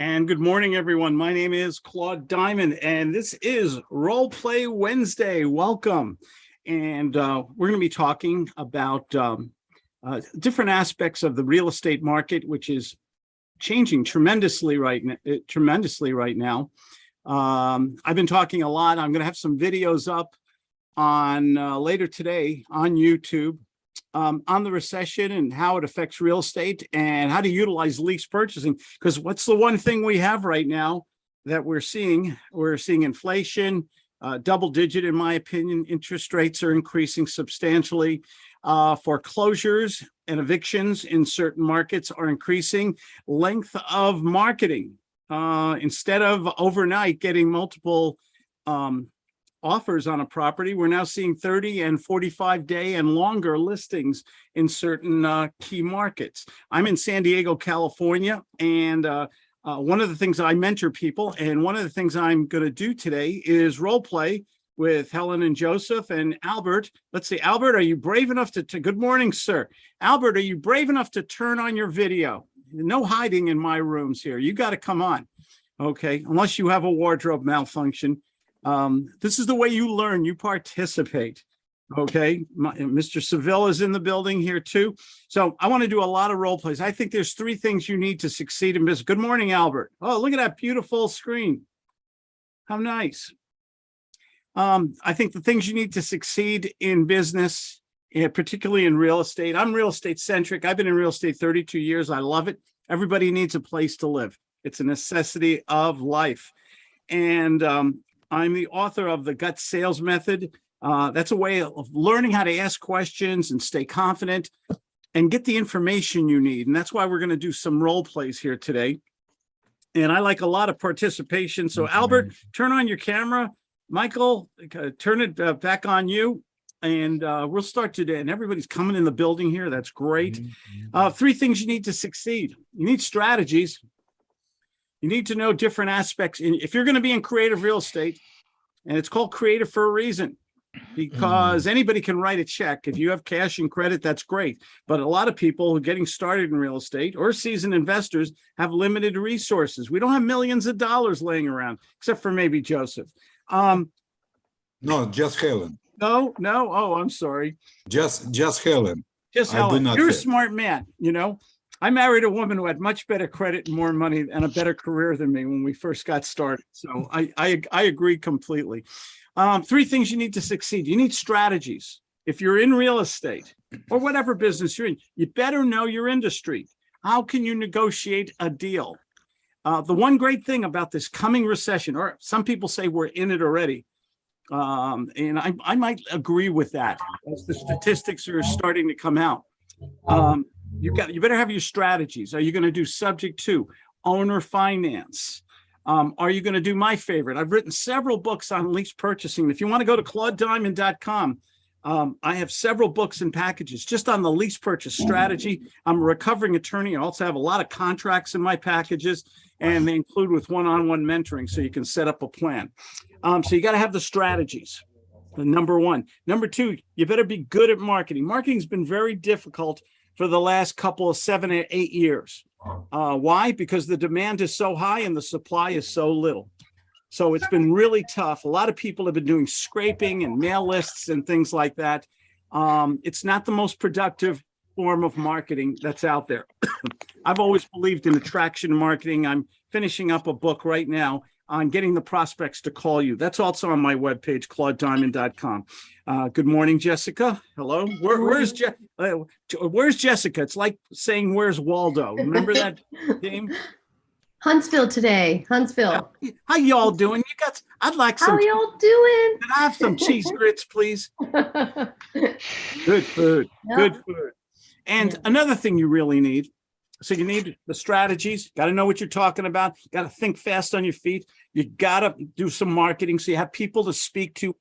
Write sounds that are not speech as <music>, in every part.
And good morning, everyone. My name is Claude Diamond, and this is Role Play Wednesday. Welcome. And uh, we're going to be talking about um, uh, different aspects of the real estate market, which is changing tremendously right, uh, tremendously right now. Um, I've been talking a lot. I'm going to have some videos up on uh, later today on YouTube um, on the recession and how it affects real estate and how to utilize lease purchasing. Because what's the one thing we have right now that we're seeing? We're seeing inflation, uh, double digit, in my opinion, interest rates are increasing substantially. Uh, foreclosures and evictions in certain markets are increasing. Length of marketing, uh, instead of overnight getting multiple um, offers on a property, we're now seeing 30 and 45 day and longer listings in certain uh, key markets. I'm in San Diego, California, and uh, uh, one of the things I mentor people, and one of the things I'm going to do today is role play with Helen and Joseph and Albert. Let's see, Albert, are you brave enough to, to good morning, sir. Albert, are you brave enough to turn on your video? No hiding in my rooms here. You got to come on. Okay, unless you have a wardrobe malfunction. Um, this is the way you learn, you participate. Okay, My, Mr. Seville is in the building here too. So I want to do a lot of role plays. I think there's three things you need to succeed in business. Good morning, Albert. Oh, look at that beautiful screen. How nice. Um, I think the things you need to succeed in business, eh, particularly in real estate. I'm real estate centric. I've been in real estate 32 years. I love it. Everybody needs a place to live. It's a necessity of life. And um, I'm the author of the gut sales method. Uh, that's a way of learning how to ask questions and stay confident and get the information you need. And that's why we're going to do some role plays here today. And I like a lot of participation. So Albert, turn on your camera. Michael, uh, turn it uh, back on you. And uh, we'll start today. And everybody's coming in the building here. That's great. Mm-hmm. Uh, three things you need to succeed. You need strategies. You need to know different aspects. In, if you're going to be in creative real estate, and it's called creative for a reason, because mm. anybody can write a check. If you have cash and credit, that's great. But a lot of people getting started in real estate or seasoned investors have limited resources. We don't have millions of dollars laying around, except for maybe Joseph. Um, no, just Helen. No, no. Oh, I'm sorry. Just, just Helen. Just Helen. You're a smart man, you know. I married a woman who had much better credit and more money and a better career than me when we first got started. So I, I, I agree completely. Um, three things you need to succeed. You need strategies. If you're in real estate or whatever business you're in, you better know your industry. How can you negotiate a deal? Uh, the one great thing about this coming recession, or some people say we're in it already, um, and I, I might agree with that as the statistics are starting to come out. Um, you got you better have your strategies. Are you going to do subject to owner finance? Um, are you going to do my favorite? I've written several books on lease purchasing. If you want to go to claudediamond.com, um, I have several books and packages just on the lease purchase strategy. I'm a recovering attorney. I also have a lot of contracts in my packages, and they include with one-on-one -on -one mentoring so you can set up a plan. Um, so you got to have the strategies. The number one. Number two, you better be good at marketing. Marketing's been very difficult for the last couple of seven or eight years. Uh, why? Because the demand is so high and the supply is so little. So it's been really tough. A lot of people have been doing scraping and mail lists and things like that. Um, it's not the most productive form of marketing that's out there. <coughs> I've always believed in attraction marketing. I'm finishing up a book right now on getting the prospects to call you. That's also on my webpage, claudediamond.com. Uh, good morning, Jessica. Hello. Where, where's Je uh, Where's Jessica? It's like saying, "Where's Waldo?" Remember that <laughs> game? Huntsville today. Huntsville. How, how y'all doing? You got? I'd like some. How y'all doing? Can I have some cheese <laughs> grits, please? <laughs> Good food. Good food. And yeah. another thing you really need so you need the strategies, got to know what you're talking about, got to think fast on your feet. You got to do some marketing so you have people to speak to.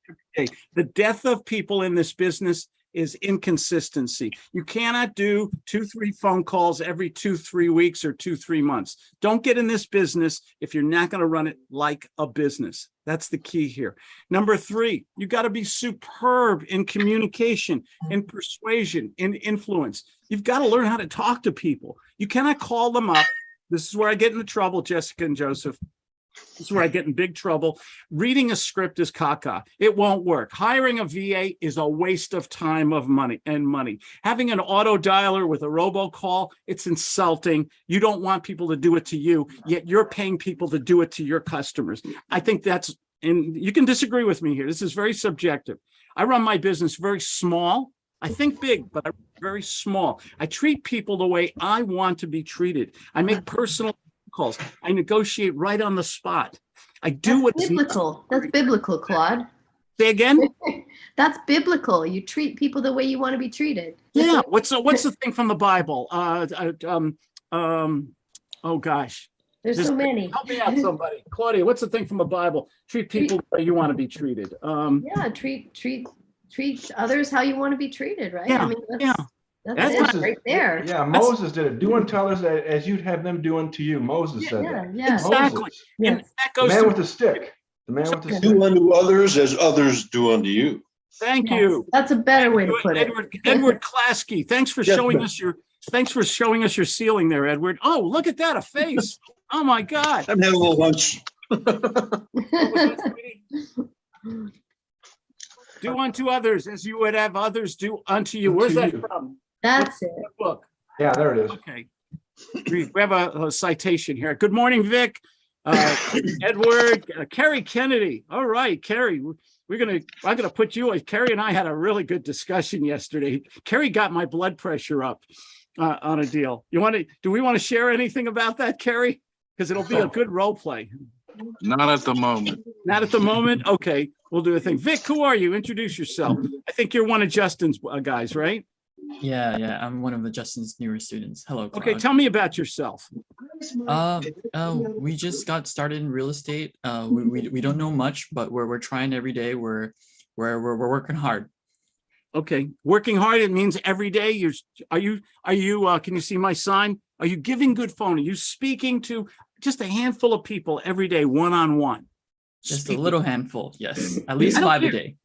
The death of people in this business is inconsistency. You cannot do two, three phone calls every two, three weeks or two, three months. Don't get in this business if you're not going to run it like a business. That's the key here. Number three, you got to be superb in communication, in persuasion, in influence. You've got to learn how to talk to people. You cannot call them up This is where I get into trouble, Jessica and Joseph. This is where I get in big trouble. Reading a script is caca. It won't work. Hiring a VA is a waste of time of money and money. Having an auto dialer with a robocall, it's insulting. You don't want people to do it to you, yet you're paying people to do it to your customers. I think that's, and you can disagree with me here. This is very subjective. I run my business very small. I think big, but I'm very small. I treat people the way I want to be treated. I make personal calls. I negotiate right on the spot. I do That's what's biblical. That's biblical, Claude. say again. <laughs> That's biblical. You treat people the way you want to be treated. Yeah. What's the, what's the thing from the Bible? Uh, uh, um, um, oh gosh, There's so many. help me out, somebody. Claudia, what's the thing from the Bible? Treat people the way you want to be treated. Um, Yeah, treat, treat, treat others how you want to be treated, right? Yeah, I mean, yeah. that's, That's that's it right there. Yeah, Moses did it. Do unto others a- as you'd have them do unto you. Moses said Yeah, that. yeah. Exactly. Moses, and Yes. that the goes man to, with the stick. The man with the stick. Do unto others as others do unto you. thank Yes. you. That's a better way to put it. Edward, Edward Klasky, thanks for Yes, showing ma'am. us your, thanks for showing us your ceiling there, Edward. Oh, look at that, a face. Oh my God. I'm having a little lunch. <laughs> <laughs> Do unto others as you would have others do unto you. Where's that from? That's it. What Book. Yeah, there it is. Okay. We we have a a citation here. Good morning, Vic. Uh, <coughs> Edward, uh, Kerry Kennedy. All right, Kerry, we're- we're gonna, I'm gonna put you, Kerry and I had a really good discussion yesterday. Kerry got my blood pressure up uh, on a deal. You want to, do we want to share anything about that, Kerry? Because it'll be a <laughs> good role play. Not at the moment. Not at the moment? Okay, we'll do a thing. Vic, who are you? Introduce yourself. I think you're one of Justin's uh, guys, right? Yeah, yeah, I'm one of the Justin's newer students. Hello. Okay, tell me about yourself. Uh, uh, we just got started in real estate. Uh, we, we, we don't know much, but we're, we're trying every day. We're, we're, we're, we're working hard. Okay, working hard, it means every day you're, are you, are you, uh, can you see my sign? Are you giving good phone? Are you speaking to just a handful of people every day, one-on-one? Just a little handful. Yes, at least I five a day.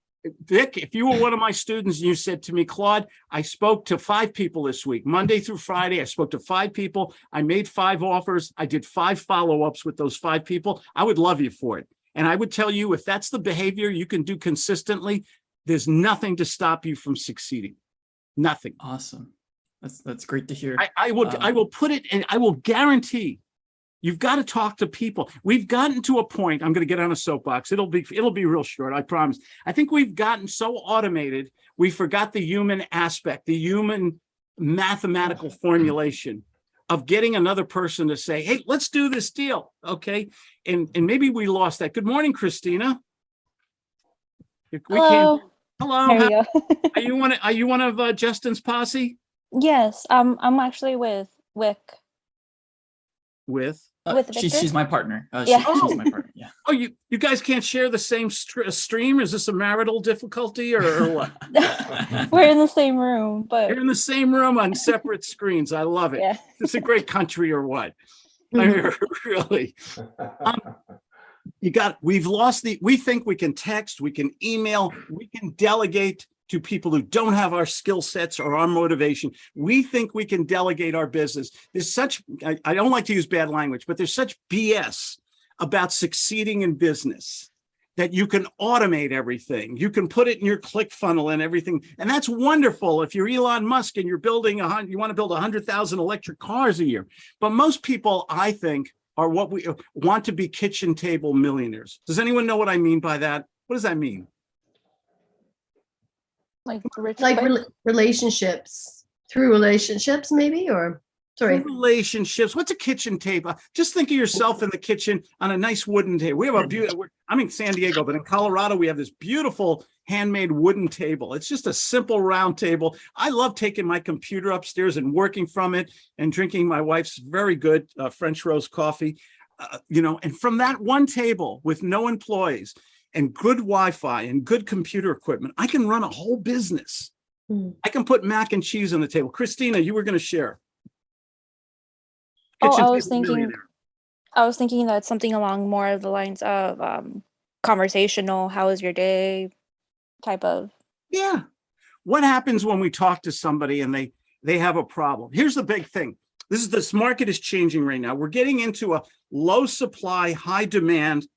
Vic, if you were one of my students and you said to me, Claude, I spoke to five people this week, Monday through Friday, I spoke to five people. I made five offers. I did five follow-ups with those five people. I would love you for it. And I would tell you, if that's the behavior you can do consistently, there's nothing to stop you from succeeding. Nothing. Awesome. That's, that's great to hear. I, I will, I Um, will put it and I will guarantee you've got to talk to people. We've gotten to a point, I'm going to get on a soapbox. It'll be, it'll be real short. I promise. I think we've gotten so automated. We forgot the human aspect, the human mathematical formulation of getting another person to say, Hey, let's do this deal. Okay. And, and maybe we lost that. Good morning, Christina. If we can't- Hello. Hello. How- you go. Are you one, of- are you one of uh, Justin's posse yes, um, I'm actually with Wick. with? Uh, with she's, Victor? she's my partner. Uh, Yeah. she- she's my partner. Yeah. Oh, you, you guys can't share the same str- stream? Is this a marital difficulty or, or <laughs> what? <laughs> We're in the same room, but You're in the same room on separate screens. I love it. yeah. It's a great country or what? <laughs> I mean, really, you got, we've lost the, we think we can text, we can email, we can delegate to people who don't have our skill sets or our motivation. We think we can delegate our business. There's such, I, I don't like to use bad language, but there's such BS about succeeding in business that you can automate everything. You can put it in your click funnel and everything. And that's wonderful. If you're Elon Musk and you're building a you want to build a hundred thousand electric cars a year. But most people, I think, are what we want to be kitchen table millionaires. Does anyone know what I mean by that? What does that mean? Like rich. Like quick. rela- relationships, through relationships maybe, or, sorry. Relationships. What's a kitchen table? Just think of yourself in the kitchen on a nice wooden table. We have a beautiful, I'm in San Diego, but in Colorado, we have this beautiful handmade wooden table. It's just a simple round table. I love taking my computer upstairs and working from it and drinking my wife's very good uh, French roast coffee. Uh, you know, and from that one table with no employees and good Wi-Fi and good computer equipment, I can run a whole business. Hmm. I can put mac and cheese on the table. Christina, you were going to share. Oh, I was thinking- I was thinking that something along more of the lines of um, conversational. How was your day? Type of. Yeah. What happens when we talk to somebody and they, they have a problem? Here's the big thing. This is, this market is changing right now. We're getting into a low supply, high demand.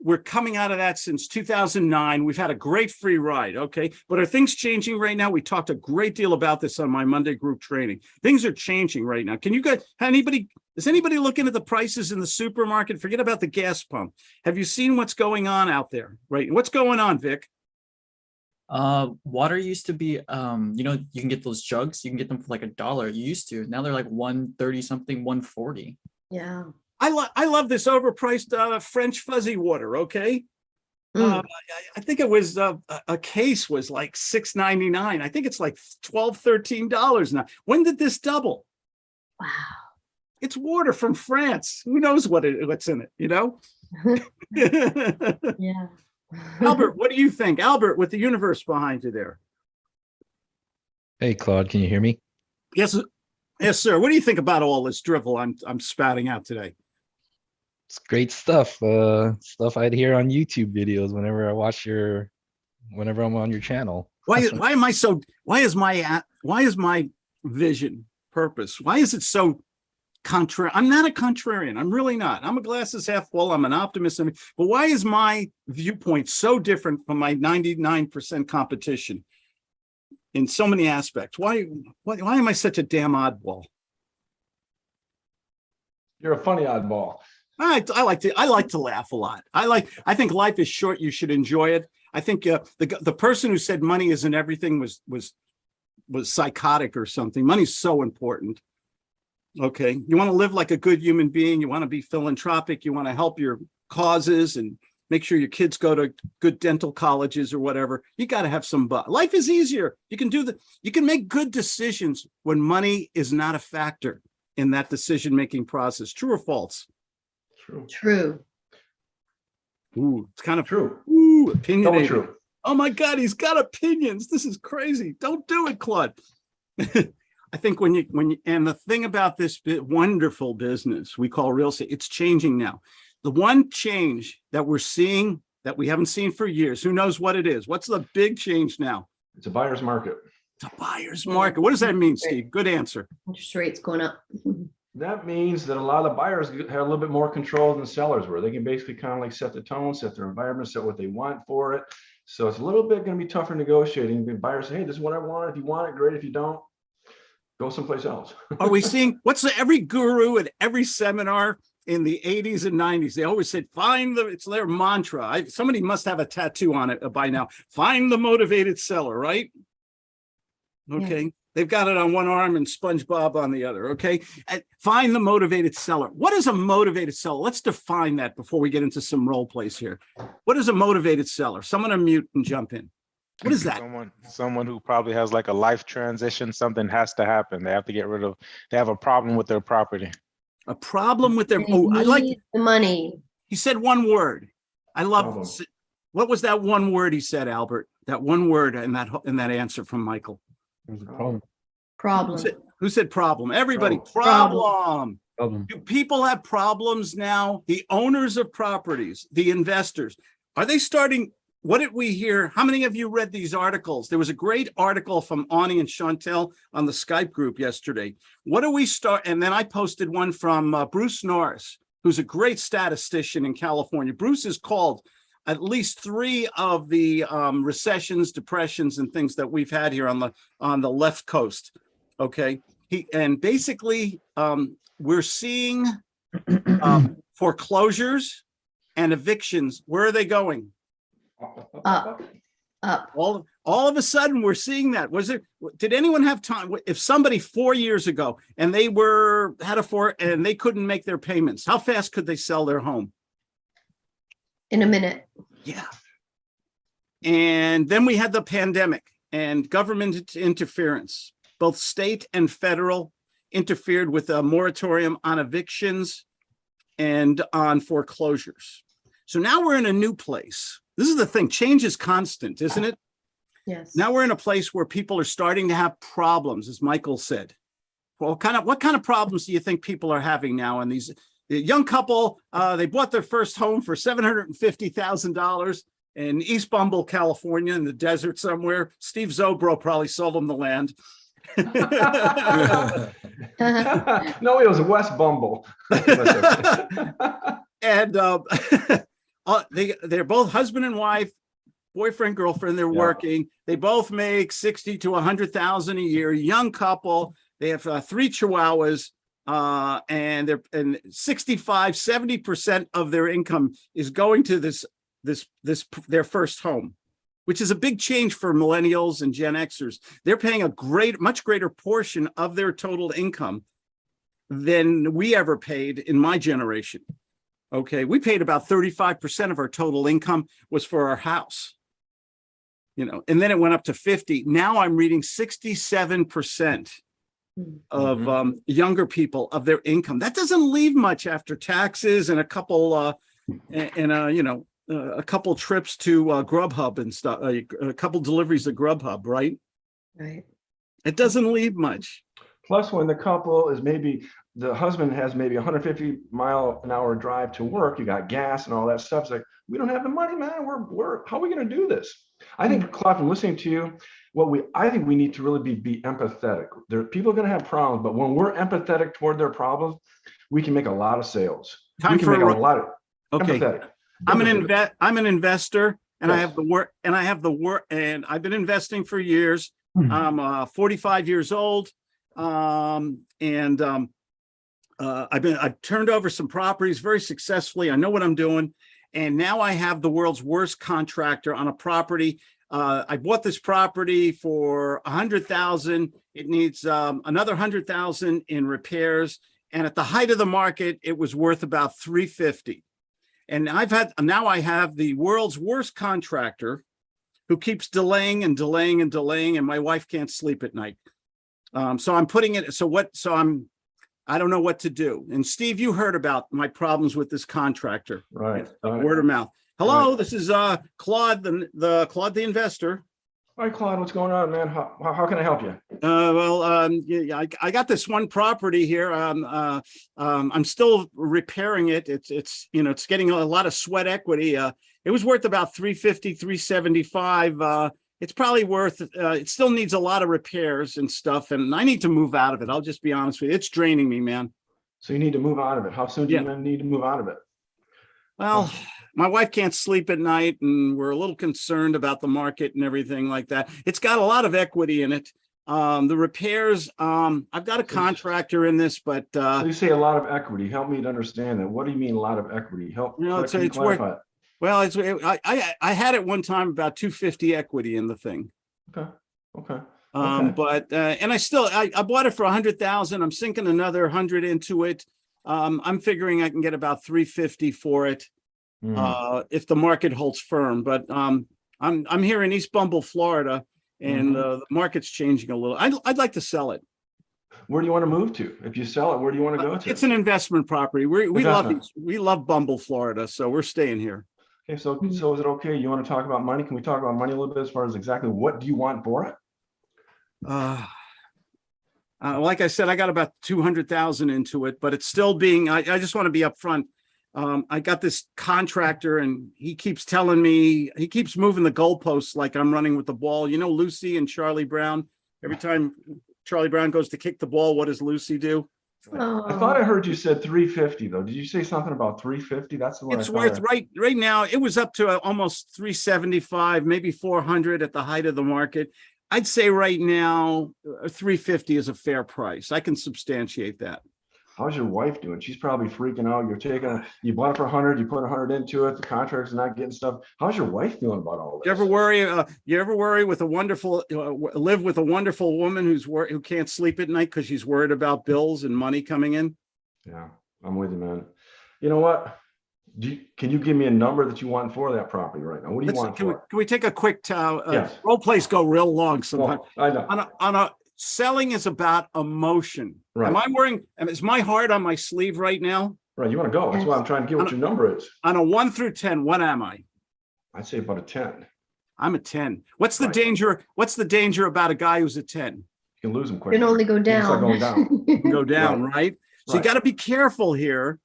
We're coming out of that since 2009. We've had a great free ride, okay? But are things changing right now? We talked a great deal about this on my Monday group training. Things are changing right now. Can you guys, anybody, is anybody looking at the prices in the supermarket? Forget about the gas pump. Have you seen what's going on out there? Right? What's going on, Vic? Uh, water used to be, um, you know, you can get those jugs, you can get them for like a dollar. You used to. Now they're like one thirty something, one forty. Yeah. I love, I love this overpriced, uh, French fuzzy water, okay? Mm. Uh, I, I think it was, uh, a, a case was like six ninety-nine. I think it's like 12 dollars now. When did this double? Wow. It's water from France. Who knows what it, what's in it, you know? <laughs> Yeah. <laughs> Albert, what do you think? Albert, with the universe behind you there. Hey, Claude, can you hear me? Yes, yes, sir. What do you think about all this drivel I'm, I'm spouting out today? It's great stuff. Uh, stuff I'd hear on YouTube videos whenever I watch your, whenever I'm on your channel. Why, why am I so, why is my, why is my vision, purpose, why is it so contrary? I'm not a contrarian. I'm really not. I'm a glasses half full. I'm an optimist. But why is my viewpoint so different from my 99% competition? In so many aspects. Why, why, why am I such a damn oddball? You're a funny oddball. I, I like to, I like to laugh a lot. I like, I think life is short. You should enjoy it. I think uh, the, the person who said money isn't everything was, was, was psychotic or something. Money's so important. Okay, you want to live like a good human being. You want to be philanthropic. You want to help your causes and make sure your kids go to good dental colleges or whatever. You got to have some, bu- life is easier. You can do the, you can make good decisions when money is not a factor in that decision-making process. True or false? True. True. Ooh, it's kind of, True. ooh, Double opinionated. true. Oh my God, he's got opinions. This is crazy. Don't do it, Claude. <laughs> I think when you, when you, and the thing about this bi- wonderful business we call real estate, it's changing now. The one change that we're seeing that we haven't seen for years, who knows what it is? What's the big change now? It's a buyer's market. It's a buyer's market. What does that mean, Steve? Good answer. Interest rates going up. <laughs> That means that a lot of the buyers have a little bit more control than sellers were. They can basically kind of like set the tone, set their environment, set what they want for it. So it's a little bit going to be tougher negotiating. The buyers say, hey, this is what I want. If you want it, great. If you don't, go someplace else. <laughs> Are we seeing, what's the, every guru at every seminar in the eighties and nineties, they always said, find the, it's their mantra. I, somebody must have a tattoo on it uh, by now. Find the motivated seller, right? Okay, they've got it on one arm and SpongeBob on the other, okay? And find the motivated seller. What is a motivated seller? Let's define that before we get into some role plays here. What is a motivated seller? Someone unmute and jump in. What is that? Someone, someone who probably has like a life transition, something has to happen. They have to get rid of, they have a problem with their property. A problem with their, They oh, I like, The money. He said one word. I love, Problem. what was that one word he said, Albert? That one word in that, in that answer from Michael. There's a problem. Who Problem. said, who said problem? Everybody, Problem. problem. Problem. Do people have problems now? The owners of properties, the investors, are they starting? What did we hear? How many of you read these articles? There was a great article from Ani and Chantel on the Skype group yesterday. What do we start? And then I posted one from uh, Bruce Norris, who's a great statistician in California. Bruce is called at least three of the um, recessions, depressions, and things that we've had here on the on the left coast. Okay, he and basically um, we're seeing um, <clears throat> foreclosures and evictions. Where are they going? Up. Up. All all of a sudden, we're seeing that. Was it? Did anyone have time? If somebody four years ago and they were had a four and they couldn't make their payments, how fast could they sell their home? In a minute. Yeah. And then we had the pandemic and government interference, both state and federal interfered with a moratorium on evictions and on foreclosures. So now we're in a new place. This is the thing, change is constant, isn't it? Yes. Now we're in a place where people are starting to have problems, as Michael said. Well, kind of, what kind of problems do you think people are having now in these, the young couple, uh, they bought their first home for seven hundred and fifty thousand dollars in East Bumble, California, in the desert somewhere. Steve Zobro probably sold them the land. <laughs> <laughs> No, it was West Bumble. <laughs> And um, uh, they, they're both husband and wife, boyfriend, girlfriend, they're Yeah. working. They both make 60 to 100,000 a year, young couple. They have uh, three chihuahuas. Uh, and they're, and 65, 70% of their income is going to this, this, this, their first home, which is a big change for millennials and Gen Xers. They're paying a great, much greater portion of their total income than we ever paid in my generation. Okay, we paid about thirty-five percent of our total income was for our house. You know, and then it went up to fifty. Now I'm reading sixty-seven percent of Mhm. um younger people of their income. That doesn't leave much after taxes and a couple uh and, and uh, you know, uh, a couple trips to uh Grubhub and stuff, uh, a couple deliveries to Grubhub, right? Right. It doesn't leave much. Plus, when the couple is maybe, the husband has maybe 150 mile an hour drive to work, you got gas and all that stuff. It's like, we don't have the money, man. We're, we're, how are we gonna do this? I think, Claude, from listening to you, what we, I think we need to really be, be empathetic. There, people are gonna have problems, but when we're empathetic toward their problems, we can make a lot of sales. We Time can for make a lot of, Okay, empathetic. I'm an invest, I'm an investor and I have the work, and I have the work, and I've been investing for years. Mhm. I'm uh forty-five years old. Um, and um. Uh, I've been, I've turned over some properties very successfully. I know what I'm doing. And now I have the world's worst contractor on a property. Uh, I bought this property for a hundred thousand. It needs um another hundred thousand in repairs. And at the height of the market, it was worth about three fifty. And I've had, now I have the world's worst contractor who keeps delaying and delaying and delaying, and my wife can't sleep at night. Um, so I'm putting it, so what, so I'm, I don't know what to do. And Steve, you heard about my problems with this contractor, Right. word of mouth. Hello, this is uh Claude, the, the Claude the investor. Hi, Claude, what's going on, man? How, how, how can I help you? Uh, well, um, yeah, yeah, I, I got this one property here. Um, uh, um, I'm still repairing it. It's, it's, you know, it's getting a lot of sweat equity. Uh, it was worth about 350, 375. Uh, it's probably worth, uh, it still needs a lot of repairs and stuff. And I need to move out of it. I'll just be honest with you. It's draining me, man. So you need to move out of it. How soon do you need to move out of it? Well, my wife can't sleep at night and we're a little concerned about the market and everything like that. It's got a lot of equity in it. Um, the repairs, um, I've got a contractor in this, but, uh, So you say a lot of equity. Help me to understand that. What do you mean a lot of equity? Help. It's- can it's worth- it? Well, it's, I, I, I had at one time about two fifty equity in the thing. Okay, okay. Um, Okay. but, uh, and I still, I, I bought it for a hundred thousand. I'm sinking another hundred into it. Um, I'm figuring I can get about three fifty for it, Hmm. uh, if the market holds firm, but, um, I'm, I'm here in East Bumble, Florida. And, Mhm. uh, the market's changing a little. I'd, I'd like to sell it. Where do you want to move to? If you sell it, where do you want to go to? Uh, It's an investment property. We, we love, Investment. we love Bumble, Florida, so we're staying here. Okay, so, so is it okay? You want to talk about money? Can we talk about money a little bit as far as exactly what do you want for it? Uh, uh, like I said, I got about two hundred thousand into it, but it's still being, I, I just want to be upfront. Um, I got this contractor and he keeps telling me, he keeps moving the goalposts like I'm running with the ball. You know, Lucy and Charlie Brown, every time Charlie Brown goes to kick the ball, what does Lucy do? I thought I Oh, heard you said three fifty though. Did you say something about three fifty? That's the one. I It's worth I- right, right now, it was up to uh, almost three seventy-five, maybe four hundred at the height of the market. I'd say right now, uh, three fifty is a fair price. I can substantiate that. How's your wife doing? She's probably freaking out. You're taking, you bought it for a hundred, you put a hundred into it, the contractor's not getting stuff. How's your wife feeling about all this? You ever worry, uh, you ever worry with a wonderful, uh, live with a wonderful woman who's wor, who can't sleep at night because she's worried about bills and money coming in? Yeah, I'm with you, man. You know what? Do you, can you give me a number that you want for that property right now? What do you Let's, want can we, can we take a quick, t- uh, Yes. role plays go real long sometimes. Well, I know, On a, on a, selling is about emotion. Right. Am I wearing, is my heart on my sleeve right now? right. You want to go. That's why I'm trying to get what your number is. On a one through 10, what am I? I'd say about a ten. I'm a 10. What's the Right. danger? What's the danger about a guy who's a 10? You can lose them You can only go can start down. going down. <laughs> Go down, right? So you got to be careful here.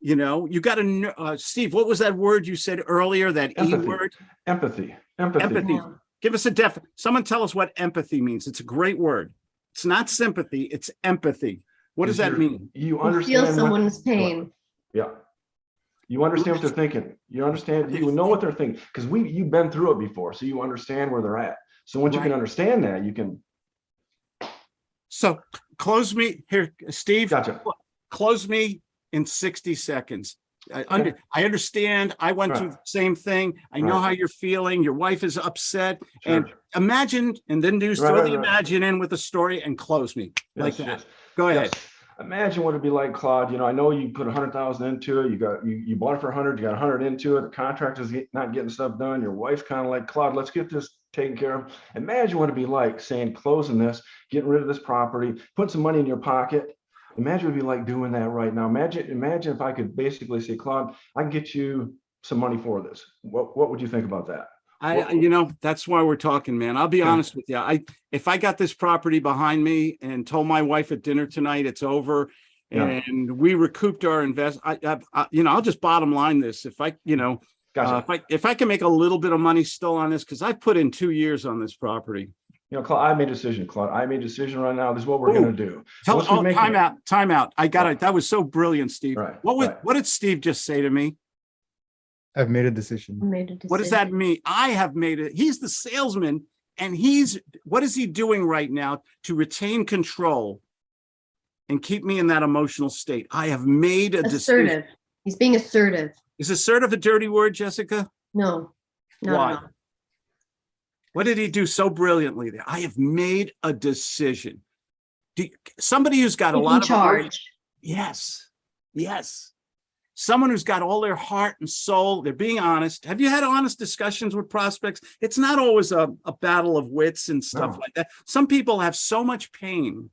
You know, you got to, uh, Steve, what was that word you said earlier? That E word? Empathy, empathy. Empathy. Give us a def, someone tell us what empathy means. It's a great word. It's not sympathy, it's empathy. What does that mean? You You understand. feel what- someone's pain. Yeah. You understand what they're thinking. You understand, you know what they're thinking, because we, you've been through it before, so you understand where they're at. So once you can understand that, you can, So close me here, Steve. gotcha. close me in 60 seconds. I under, I understand. I went through the same thing. I know Right. how you're feeling. Your wife is upset and imagine, and then do Right, throw right, the right. imagine in with a story and close me like that. yes. Go ahead. Yes. Imagine what it'd be like, Claude. You know, I know you put a hundred thousand into it. You got, you, you bought it for a hundred, you got a hundred into it. The contractor's not getting stuff done. Your wife's kind of like, Claude, let's get this taken care of. Imagine what it'd be like saying, closing this, getting rid of this property, putting some money in your pocket. Imagine it'd be like doing that right now. Imagine, imagine if I could basically say, Claude, I can get you some money for this. What, what would you think about that? I, you know, that's why we're talking, man. I'll be honest with you. I, if I got this property behind me and told my wife at dinner tonight, it's over. Yeah. And we recouped our invest, I, I, I- you know, I'll just bottom line this. If I, you know, uh, Gotcha. if I, if I can make a little bit of money still on this, because I put in two years on this property. You know, Claude, I made a decision, Claude. I made a decision right now. This is what we're gonna do. Tell, Once we oh, time it- out, time out. I got Right. it. That was so brilliant, Steve. Right, What would, right. what did Steve just say to me? I've made a decision. Made a decision. What does that mean? I have made it. He's the salesman and he's, what is he doing right now to retain control? And keep me in that emotional state. I have made a decision. Assertive. He's being assertive. Is assertive a dirty word, Jessica? No. not at Why? all. What did he do so brilliantly there? I have made a decision. Do, somebody who's got a lot of. emo- charge. Yes, yes. Someone who's got all their heart and soul, they're being honest. Have you had honest discussions with prospects? It's not always a, a battle of wits and stuff No. like that. Some people have so much pain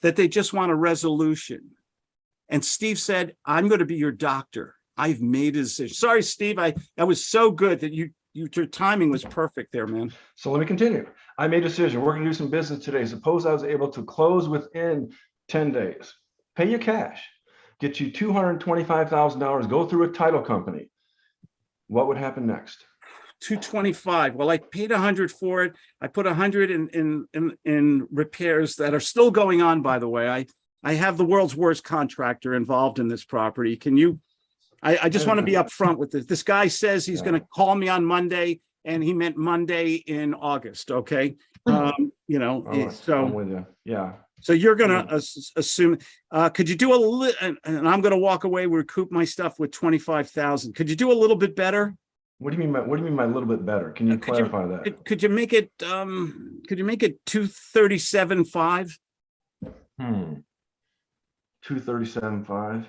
that they just want a resolution. And Steve said, I'm going to be your doctor. I've made a decision. Sorry, Steve, I, that was so good that you, you, your timing was perfect there, man. So let me continue. I made a decision. We're gonna do some business today. Suppose I was able to close within ten days. Pay you cash, get you two hundred and twenty-five thousand dollars, go through a title company. What would happen next? two twenty-five. Well, I paid a hundred for it. I put a hundred in, in, in, in repairs that are still going on, by the way. I, I have the world's worst contractor involved in this property. Can you? I, I just want to be upfront with this. This guy says he's gonna call me on Monday and he meant Monday in August, okay? Um, you know, right, I'm so, with you. Yeah, so you're gonna as- assume, uh, could you do a little? and, and I'm gonna walk away, recoup my stuff with twenty-five thousand. Could you do a little bit better? what do you mean by, what do you mean by a little bit better? Can you Uh, could you- clarify that? Could, could you make it, um, could you make it two thirty-seven, five? Hmm. Two thirty-seven five?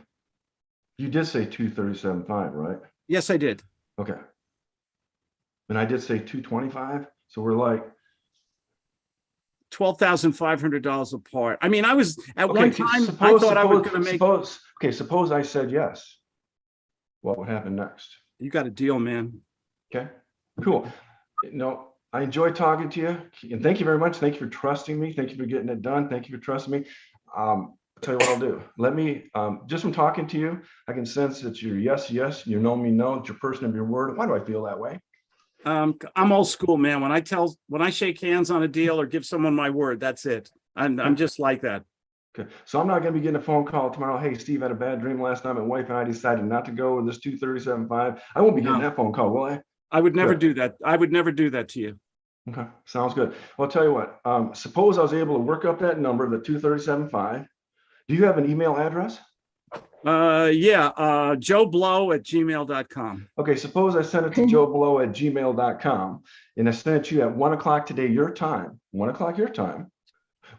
You did say two thirty-seven five, right? Yes, I did. Okay. And I did say two twenty-five, so we're like, Twelve thousand five hundred dollars apart. I mean, I was, at Okay, one time, I suppose- thought I was gonna make, Suppose, okay, suppose I said yes. What would happen next? you got a deal, man. Okay, cool. No, I enjoy talking to you and thank you very much. Thank you for trusting me. Thank you for getting it done. Thank you for trusting me. Um, tell you what I'll do. Let me, um, just from talking to you, I can sense that you're yes, yes, you know me, no, it's your person of your word. Why do I feel that way? Um, I'm old school, man. When I tell, when I shake hands on a deal or give someone my word, that's it. I'm, I'm just like that. Okay, so I'm not gonna be getting a phone call tomorrow. Hey, Steve had a bad dream last night. My wife and I decided not to go with this 237.5. I won't be getting No. that phone call, will I? I would never Good. do that. I would never do that to you. Okay, sounds good. Well, I'll tell you what, um, suppose I was able to work up that number, the two thirty-seven five. Do you have an email address? Uh, yeah, uh, Joe Blow at gmail.com. Okay, suppose I sent it to Joe Blow at gmail.com and I sent it to you at one o'clock today, your time, one o'clock your time.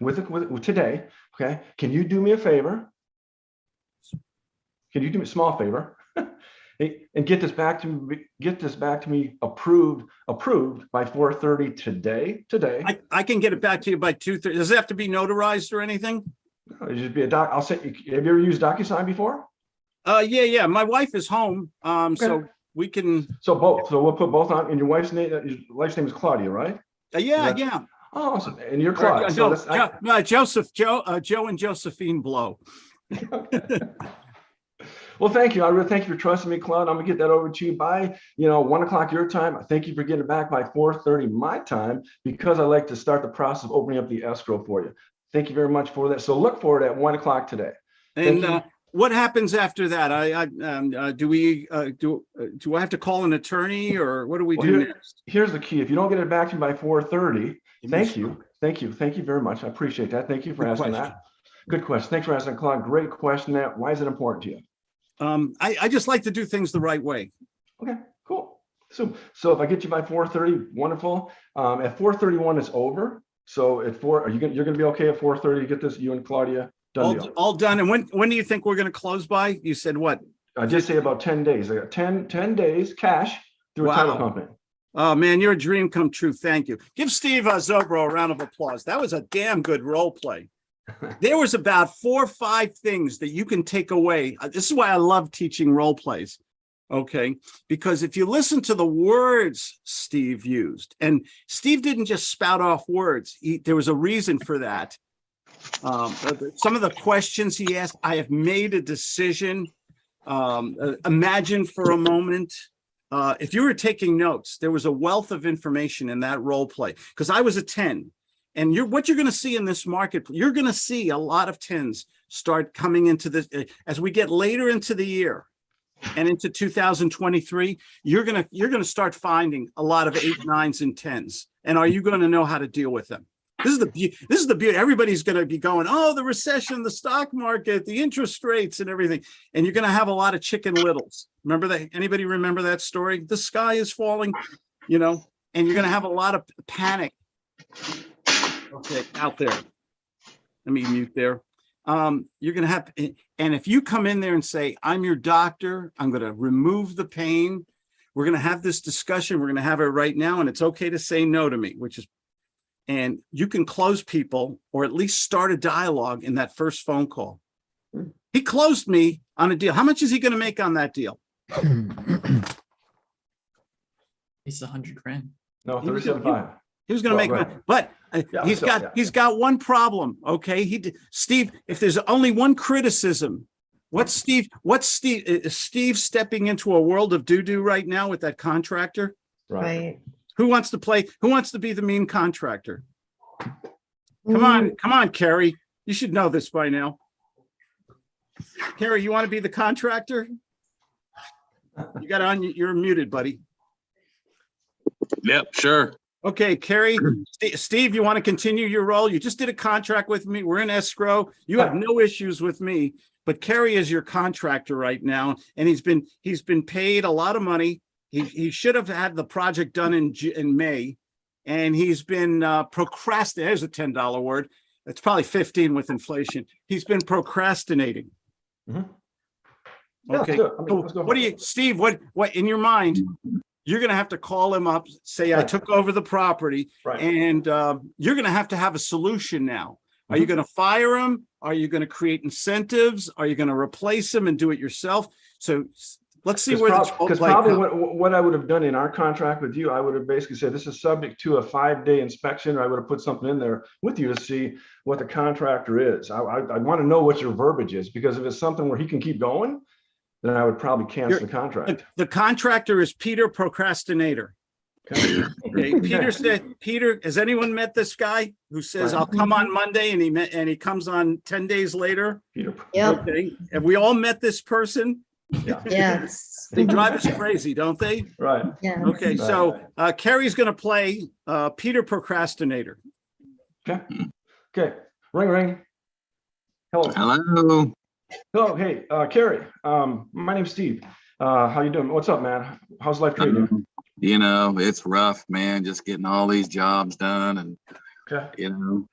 With, with, with today, okay? Can you do me a favor? Can you do me a small favor? <laughs> And get this back to me, get this back to me approved, approved by four thirty today, today. I, I can get it back to you by two, thirty. Does it have to be notarized or anything? It should be a doc, I'll send you, have you ever used DocuSign before? Uh, yeah, yeah. My wife is home. Um, so we can, So both, so we'll put both on, and your wife's name, uh, your wife's name is Claudia, right? uh, yeah, yeah. Oh, awesome. And you're Uh, Claudia. So no, I- Jo- no, Joseph, Joe, uh, Joe and Josephine Blow. <laughs> Well, thank you. I really thank you for trusting me, Claude. I'm gonna get that over to you by, you know, one o'clock your time. I thank you for getting it back by four thirty my time because I like to start the process of opening up the escrow for you. Thank you very much for that. So look for it at one o'clock today. And uh, what happens after that? I, I, um, uh, do we, uh, do, uh, do I have to call an attorney or what do we Well, do here- next? Here's the key. If you don't get it back to me by four thirty, thank you. Thank you. Thank you very much. I appreciate that. Thank you for Good asking question. that. Good question. Thanks for asking, Claude. Great question. That, why is it important to you? Um, I, I just like to do things the right way. Okay, cool. So, so if I get you by four thirty, wonderful. Um, at four thirty-one, it's over. So at four, are you gonna, you're gonna be okay at four thirty to get this, you and Claudia? Done All, deal. all done. And when, when do you think we're gonna close by? You said what? I did say about ten days. I got 10 10 days cash through a title Wow. company. Oh, man, you're a dream come true. Thank you. Give Steve uh, Zobro a round of applause. That was a damn good role play. <laughs> There was about four or five things that you can take away. Uh, This is why I love teaching role plays. Okay, because if you listen to the words Steve used, and Steve didn't just spout off words, he, there was a reason for that. Um, uh, some of the questions he asked, I have made a decision. Um, uh, imagine for a moment, uh, if you were taking notes, there was a wealth of information in that role play because I was a 10. And you're what you're going to see in this market, you're going to see a lot of 10s start coming into this uh, as we get later into the year and into 2023, you're to you're to start finding a lot of eight, nines, and tens. And are you going to know how to deal with them? This is the. This is the beauty. Everybody's going to be going, oh, the recession, the stock market, the interest rates, and everything. And you're going to have a lot of chicken littles. Remember that? Anybody remember that story? The sky is falling, you know, and you're going to have a lot of panic. Okay, out there. Let me mute there. Um, you're going to have, and if you come in there and say, I'm your doctor, I'm going to remove the pain. We're going to have this discussion. We're going to have it right now. And it's okay to say no to me, which is and you can close people or at least start a dialogue in that first phone call. He closed me on a deal. How much is he going to make on that deal? It's a hundred grand. No, He was- thirty-seven five. He was going to Well, make, right. money, but Uh, yeah, he's so, got, yeah. he's got one problem. Okay. He, Steve, if there's only one criticism, what's Steve, what's Steve, uh, is Steve stepping into a world of doo-doo right now with that contractor? Right. Right. Who wants to play, who wants to be the mean contractor? Come on, mm. come on, Kerry. You should know this by now. Kerry, you want to be the contractor? You got on, you're muted, buddy. Yep, sure. Okay, Kerry, <clears throat> Ste- Steve, you want to continue your role? You just did a contract with me. We're in escrow. You have no issues with me. But Kerry is your contractor right now, and he's been, he's been paid a lot of money. He, he should have had the project done in, in May. And he's been uh, procrastinating, there's a ten dollar word. It's probably fifteen with inflation. He's been procrastinating. Mhm. Okay, let's do it. I mean, so what do you, Steve, what, what, in your mind, you're gonna have to call him up, say, I took over the property, Right. and uh, you're gonna have to have a solution now. Are you Mm-hmm. gonna fire him? Are you gonna create incentives? Are you gonna replace him and do it yourself? So let's see where this. Because probably what, what I would have done in our contract with you, I would have basically said, this is subject to a five-day inspection, or I would have put something in there with you to see what the contractor is. I, I, I want to know what your verbiage is, because if it's something where he can keep going, then I would probably cancel You're- the contract. The the contractor is Peter Procrastinator. Okay. Okay, Peter <laughs> said, Peter, has anyone met this guy who says, Right. I'll come on Monday and he met, and he comes on ten days later? Peter, Yep, Okay, have we all met this person? yeah, yes. <laughs> They drive us crazy, don't they? right. Yeah. Okay, so uh Kerry's gonna play uh Peter Procrastinator. Okay, okay, ring, ring. Hello, Hello. Hello, hey, uh, Kerry, um, my name's Steve. Uh, how you doing? What's up, man? How's life treating you? Um, You know, it's rough, man, just getting all these jobs done and, Okay, you know,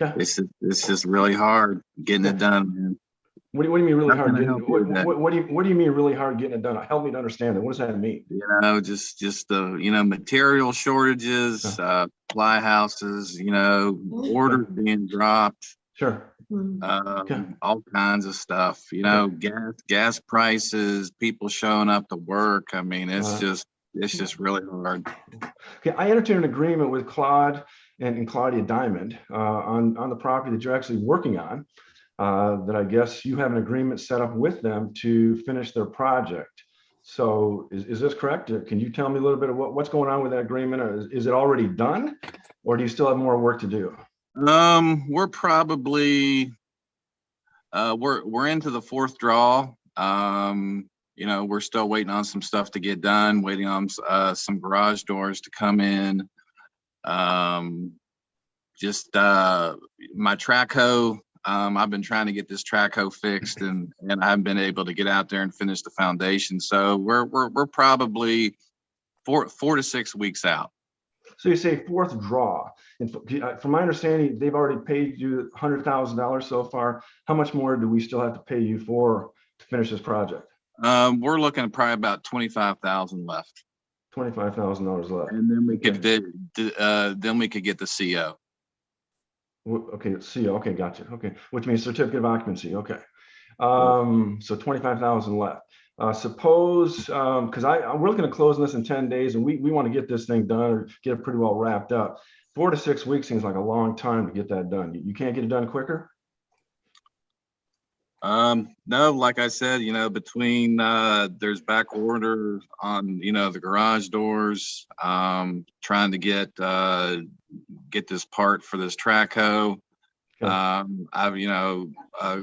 okay. it's, just- it's just really hard getting it done, man. What do you, what do you mean really hard? Getting, what, what, what do you, what do you mean really hard getting it done? Help me to understand it. What does that mean? You know, just, just the, you know, material shortages, uh, fly houses, you know, orders being dropped, Sure. Mm. Okay. um, all kinds of stuff, you know, gas, gas prices, people showing up to work. I mean, it's Uh-huh. just, it's just really hard. Okay, I entered an agreement with Claude and, and Claudia Diamond uh, on, on the property that you're actually working on. uh, that I guess you have an agreement set up with them to finish their project. So is, is this correct? Uh, Can you tell me a little bit of what, what's going on with that agreement? Or is, is it already done? Or do you still have more work to do? Um, we're probably, uh, we're, we're into the fourth draw. Um, you know, we're still waiting on some stuff to get done, waiting on, uh, some garage doors to come in. Um, just, uh, my track hoe, um, I've been trying to get this track hoe fixed and, and I haven't been able to get out there and finish the foundation. So we're, we're, we're probably four, four to six weeks out. So you say fourth draw, and f- uh, from my understanding, they've already paid you hundred thousand dollars so far. How much more do we still have to pay you for to finish this project? Um, we're looking at probably about twenty-five thousand left. Twenty-five thousand dollars left. And then we could, di- di- uh, then we could get the CO. Okay, see, okay, gotcha. Okay, which means certificate of occupancy. Okay. Um, so twenty-five thousand left. Uh, suppose, um, because I, I- we're looking to close this in ten days and we, we want to get this thing done or get it pretty well wrapped up. Four to six weeks seems like a long time to get that done. You, you can't get it done quicker? Um, no, like I said, you know, between, uh, there's back order on, you know, the garage doors, um, trying to get, uh, get this part for this track hoe. Okay. Um, I've, you know, a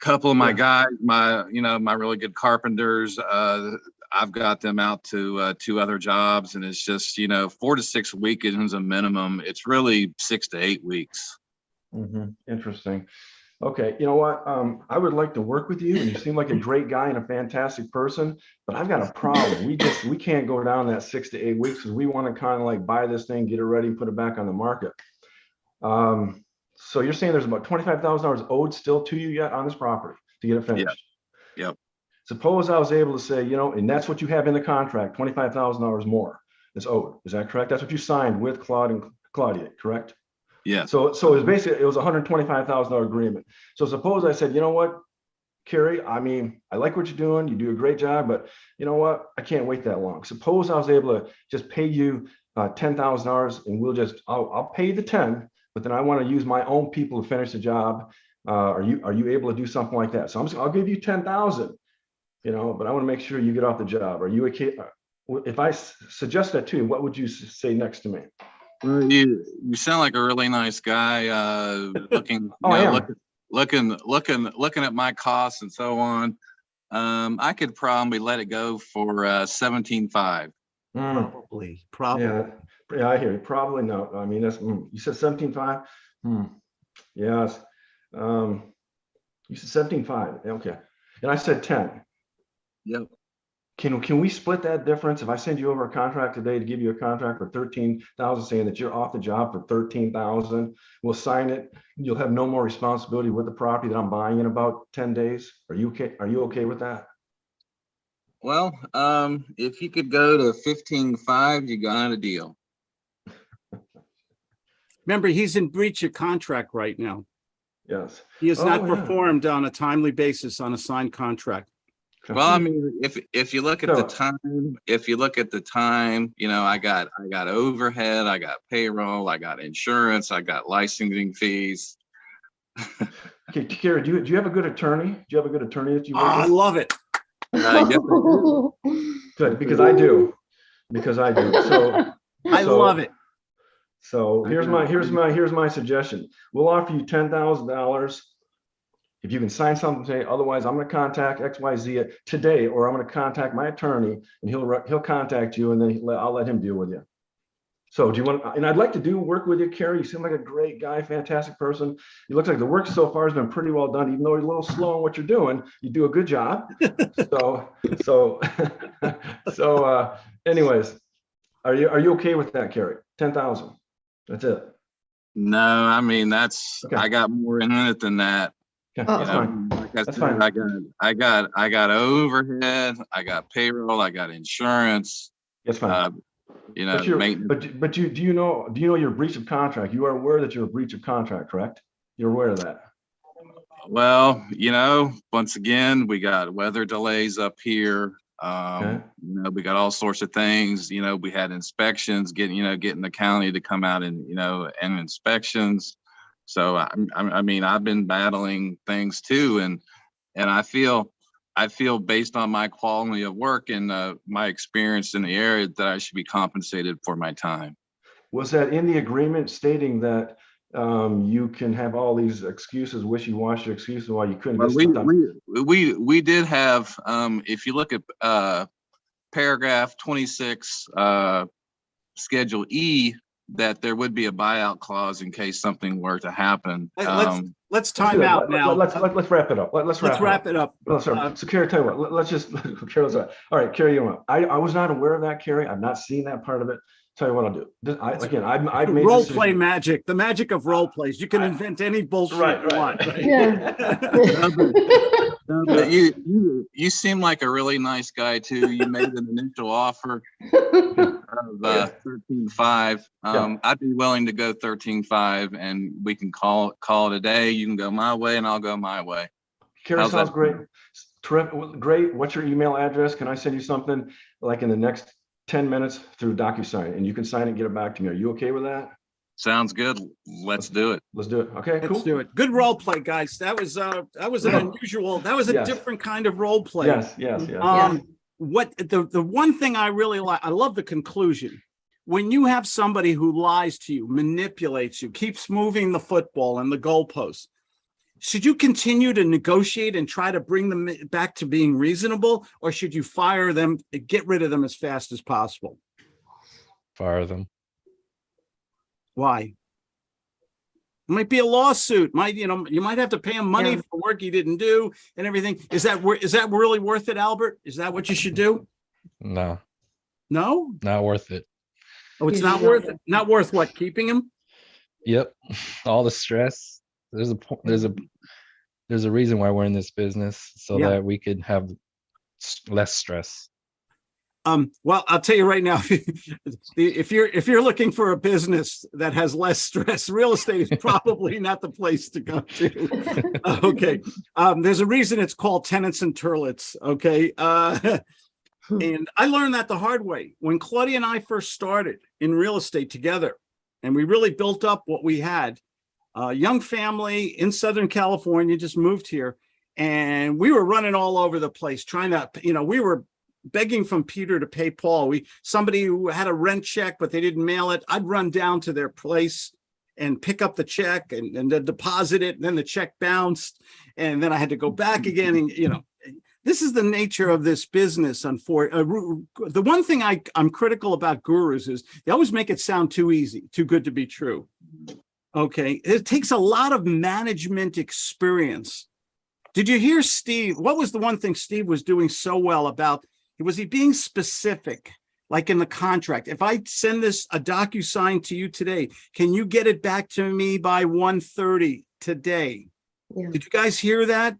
couple of my guys, my, you know, my really good carpenters, uh, I've got them out to, uh, two other jobs and it's just, you know, four to six weekends a minimum. It's really six to eight weeks. Mhm, Interesting. Okay, you know what? Um, I would like to work with you and you seem like a great guy and a fantastic person, but I've got a problem. We just, we can't go down that six to eight weeks because we want to kind of like buy this thing, get it ready, and put it back on the market. Um, so you're saying there's about twenty-five thousand dollars owed still to you yet on this property to get it finished? Yep. Suppose I was able to say, you know, and that's what you have in the contract, twenty-five thousand dollars more is owed. Is that correct? That's what you signed with Claude and Claudia, correct? Yeah. So, so it was basically, it was a hundred twenty-five thousand dollar agreement. So suppose I said, you know what? Kerry, I mean, I like what you're doing. You do a great job, but you know what? I can't wait that long. Suppose I was able to just pay you uh, ten thousand dollars and we'll just, I'll, I'll pay the ten, but then I want to use my own people to finish the job. Uh, are you, are you able to do something like that? So I'm just, I'll give you ten thousand, you know, but I want to make sure you get off the job. Are you okay? uh, If I suggest that to you, what would you say next to me? Well, You, you sound like a really nice guy, uh, <laughs> looking, Oh, I know, am. looking, looking, looking, looking at my costs and so on. Um, I could probably let it go for, uh, seventeen-five. Hmm. Probably, probably. Yeah, yeah, I hear you. Probably no. I mean, that's, mm, you said seventeen five? Hmm, yes. Um, you said seventeen five, okay. And I said ten. Yep. Can, can we split that difference? If I send you over a contract today to give you a contract for thirteen thousand, saying that you're off the job for thirteen thousand, we'll sign it. You'll have no more responsibility with the property that I'm buying in about ten days. Are you okay? Are you okay with that? Well, um, if you could go to fifteen-five, you got a deal. Remember, he's in breach of contract right now. Yes. He has not Oh, yeah. performed on a timely basis on a signed contract. Well, I mean, if, if you look at the time, if you look at the time, you know, I got, I got overhead, I got payroll, I got insurance, I got licensing fees. <laughs> Okay, Kara, do you, do you have a good attorney? Do you have a good attorney that you? work Ah, I love it. Uh, yes, Good, because I do, because I do. So, <laughs> I So- love it. So here's my, here's my, here's my suggestion. We'll offer you ten thousand dollars. If you can sign something today, otherwise I'm gonna contact X, Y, Z today, or I'm gonna contact my attorney and he'll, he'll contact you and then I'll let him deal with you. So do you want, and I'd like to do work with you, Kerry. You seem like a great guy, fantastic person. It looks like the work so far has been pretty well done, even though you're a little slow on what you're doing. You do a good job. <laughs> So, so, <laughs> so, uh, anyways, are you, are you okay with that, Kerry? Ten thousand? That's it. No, I mean, that's, Okay. I got more in it than that. Okay, Oh. That's know, fine. like I That's said, fine. I got, I got, I got overhead, I got payroll, I got insurance, That's fine. uh, you know, But but, but you, do you know, do you know your breach of contract? You are aware that you're a breach of contract, correct? You're aware of that? Well, you know, once again, we got weather delays up here. Okay. Um, you know, we got all sorts of things, you know, we had inspections, getting, you know, getting the county to come out and, you know, and inspections. So I, I, I mean, I've been battling things too, and and I feel I feel based on my quality of work and uh, my experience in the area that I should be compensated for my time. Was that in the agreement stating that um, you can have all these excuses, wishy-washy excuses why you couldn't Well, we, we, we, we did have, um, if you look at, uh, paragraph twenty-six, uh, schedule E, that there would be a buyout clause in case something were to happen. Hey, let's- Um, Let's Let's time out Let- let- now. Let's, let- let's wrap it up. Let- Let's Let's wrap wrap it up. it up. Well, sorry. Uh, So Kerry, tell you what, let- let's just, <laughs> Carol's, all right, Kerry, you know? I, I was not aware of that, Kerry. I've not seen that part of it. Tell you what I'll do. This- I, again, I've, I've made. Role play magic, the magic of role plays. You can invent any bullshit Right, you want. right. Yeah. but you, you, you seem like a really nice guy too. You made an initial offer of, <laughs> uh, thirteen-five. Um, I'd be willing to go thirteen-five and we can call, call it a day. You can go my way and I'll go my way. Kerry, How's sounds that? great. Terrific, great. What's your email address? Can I send you something like in the next ten minutes through DocuSign and you can sign it and get it back to me. Are you okay with that? Sounds good. Let's do it. Let's do it. Okay, cool. Let's do it. Good role play, guys. That was, uh, that was an unusual, that was a Yes. different kind of role play. Yes, yes, yes. Um, what, the, the one thing I really like, I love the conclusion. When you have somebody who lies to you, manipulates you, keeps moving the football and the goalposts, should you continue to negotiate and try to bring them back to being reasonable? Or should you fire them, get rid of them as fast as possible? Fire them. Why? it Might be a lawsuit, might, you know, you might have to pay him money Yeah. for work he didn't do and everything. Is that, wor- is that really worth it, Albert? Is that what you should do? No, No? not worth it. Oh, it's Yeah. not worth it. Not worth what? Keeping him? Yep. <laughs> All the stress. There's a, po- there's a, there's a reason why we're in this business so Yeah. that we could have less stress. Um, well, I'll tell you right now, <laughs> if you're, if you're looking for a business that has less stress, <laughs> real estate is probably not the place to go to. <laughs> Okay, um, there's a reason it's called tenants and turlets, okay? Uh, and I learned that the hard way. When Claudia and I first started in real estate together, and we really built up what we had, a young family in Southern California just moved here, and we were running all over the place trying to, you know, we were begging from Peter to pay Paul. We, somebody who had a rent check, but they didn't mail it, I'd run down to their place and pick up the check and, and then deposit it, and then the check bounced, and then I had to go back again, and, you know, this is the nature of this business. Unfortunately, uh, the one thing I, I'm critical about gurus is they always make it sound too easy, too good to be true. Okay, it takes a lot of management experience. Did you hear Steve? What was the one thing Steve was doing so well about? Was he being specific? Like in the contract, if I send this a DocuSign to you today, can you get it back to me by 1:30 today? Yeah. Did you guys hear that?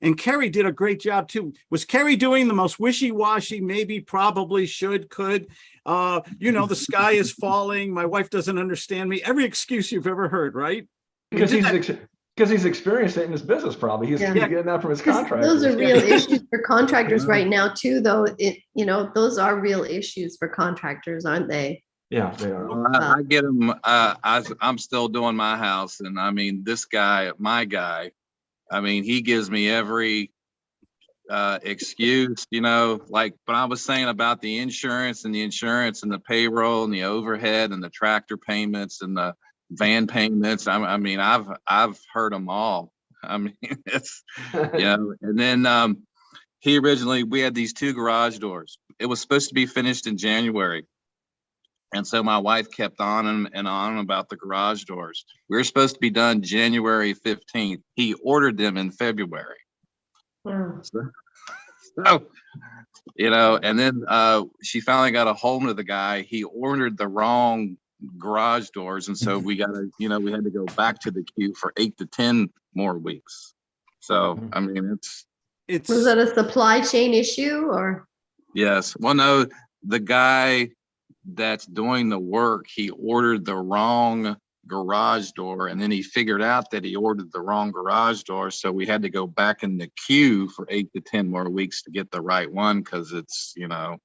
And Kerry did a great job too. Was Kerry doing the most wishy-washy, maybe, probably, should, could? Uh, you know, the sky is <laughs> falling, my wife doesn't understand me, every excuse you've ever heard, right? Because he's, ex- because he's experienced it in his business probably. He's Yeah. getting that from his contractors. Those are real issues for contractors right now too, though. It, you know, those are real issues for contractors, aren't they? Yeah, they are. Well, I, I get them uh, I, I'm still doing my house and I mean, this guy, my guy, I mean, he gives me every uh, excuse, you know, like, but I was saying about the insurance and the insurance and the payroll and the overhead and the tractor payments and the van payments. I, I mean, I've, I've heard them all. I mean, <laughs> it's, you <laughs> know, and then, um, he originally, we had these two garage doors. It was supposed to be finished in January. And so my wife kept on and, and on about the garage doors. We were supposed to be done January fifteenth. He ordered them in February. Wow. So, <laughs> so, you know, and then uh, she finally got a hold of the guy. He ordered the wrong garage doors, and so we got to, you know, we had to go back to the queue for eight to ten more weeks. So I mean, it's It's, Was that a supply chain issue or? Yes, well, no, the guy that's doing the work, he ordered the wrong garage door and then he figured out that he ordered the wrong garage door. So we had to go back in the queue for eight to ten more weeks to get the right one because it's, you know,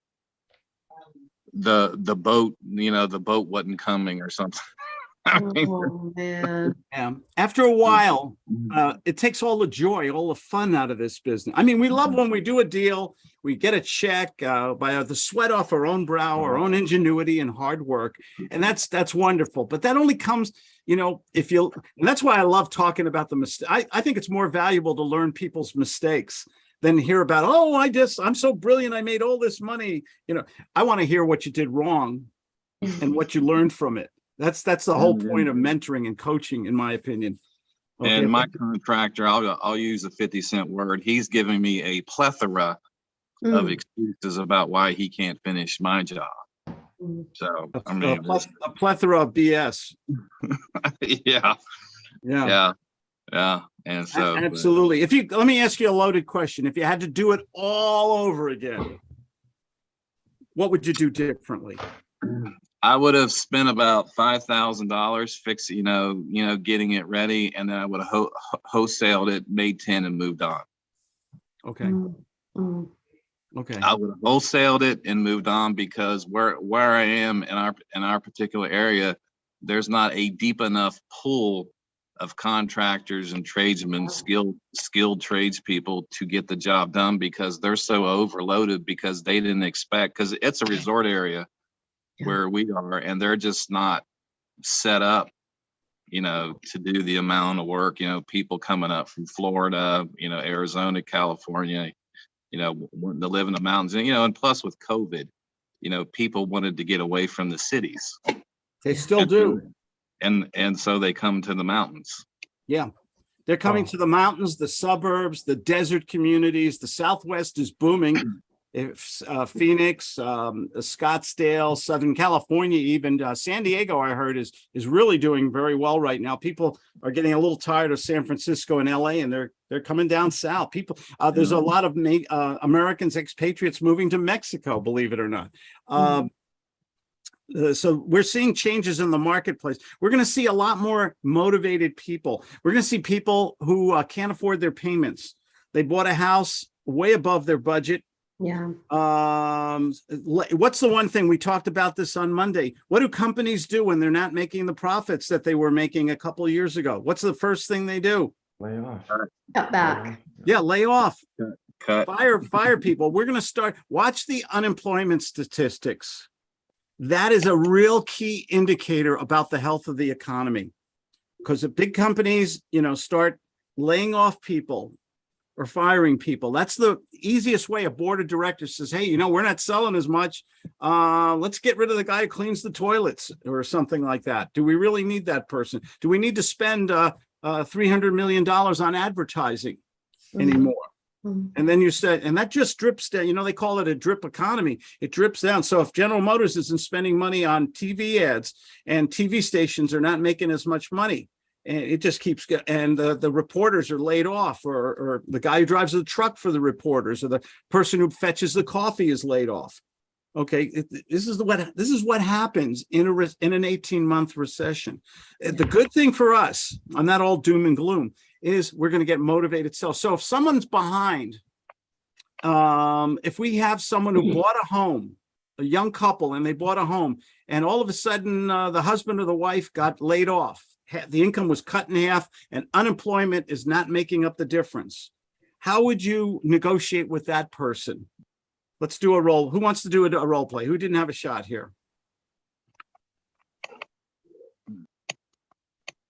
the, the boat, you know, the boat wasn't coming or something. <laughs> I oh, mean, Oh, man. Yeah, after a while, mm-hmm. uh, it takes all the joy, all the fun out of this business. I mean, we love mm-hmm. when we do a deal, we get a check, uh, by uh, the sweat off our own brow, our mm-hmm. own ingenuity and hard work. And that's, that's wonderful, but that only comes, you know, if you, and that's why I love talking about the mistake. I, I think it's more valuable to learn people's mistakes than hear about, oh, I just, I'm so brilliant, I made all this money. You know, I want to hear what you did wrong and <laughs> what you learned from it. That's, that's the whole point of mentoring and coaching, in my opinion. Okay, And my contractor, I'll, I'll use a fifty cent word. He's giving me a plethora of Mm, excuses about why he can't finish my job. mm. So, a- I a mean, pleth- a plethora of BS. <laughs> yeah, Yeah, yeah, yeah. And a- so. but- absolutely. If you, let me ask you a loaded question. If you had to do it all over again, what would you do differently? <clears throat> I would have spent about five thousand dollars fixing, you know, you know, getting it ready, and then I would have ho- ho- wholesaled it, made ten, and moved on. Okay, Mm, mm. okay. I would have wholesaled it and moved on because where where I am in our in our particular area, there's not a deep enough pool of contractors and tradesmen, skilled skilled tradespeople to get the job done because they're so overloaded because they didn't expect because it's a resort area Yeah. where we are and they're just not set up you know to do the amount of work you know people coming up from florida you know arizona california you know, wanting to live in the mountains, and you know, and plus with COVID, you know, people wanted to get away from the cities. They still do. And and so they come to the mountains. Yeah. They're coming Oh. to the mountains, the suburbs, the desert communities. The Southwest is booming. <clears throat> If uh, Phoenix, um, Scottsdale, Southern California, even uh, San Diego, I heard is is really doing very well right now. People are getting a little tired of San Francisco and LA, and they're they're coming down south. People, uh, there's a lot of uh, Americans, expatriates moving to Mexico, believe it or not. Um, uh, so we're seeing changes in the marketplace. We're going to see a lot more motivated people. We're going to see people who uh, can't afford their payments. They bought a house way above their budget. Yeah. Um, what's the one thing we talked about this on Monday? What do companies do when they're not making the profits that they were making a couple of years ago? What's the first thing they do? Lay off. Cut back. Yeah, lay off, Cut. fire, fire people. We're going to start, watch the unemployment statistics. That is a real key indicator about the health of the economy. Because if big companies, you know, start laying off people or firing people, that's the easiest way a board of directors says, hey, you know, we're not selling as much. Uh, let's get rid of the guy who cleans the toilets or something like that. Do we really need that person? Do we need to spend uh, uh, $300 million on advertising Mhm, anymore? mhm. And then you said, and that just drips down, you know, they call it a drip economy. It drips down. So if General Motors isn't spending money on TV ads and TV stations are not making as much money, and it just keeps, go- and the, the reporters are laid off or, or the guy who drives the truck for the reporters or the person who fetches the coffee is laid off. Okay, this is the what, this is what happens in a, in an 18 month recession. Uh, The good thing for us, I'm not all doom and gloom, is we're gonna get motivated sell. So if someone's behind, um, if we have someone who bought a home, a young couple, and they bought a home, and all of a sudden, uh, the husband or the wife got laid off, the income was cut in half, and unemployment is not making up the difference. How would you negotiate with that person? Let's do a role. Who wants to do a, a role play? Who didn't have a shot here?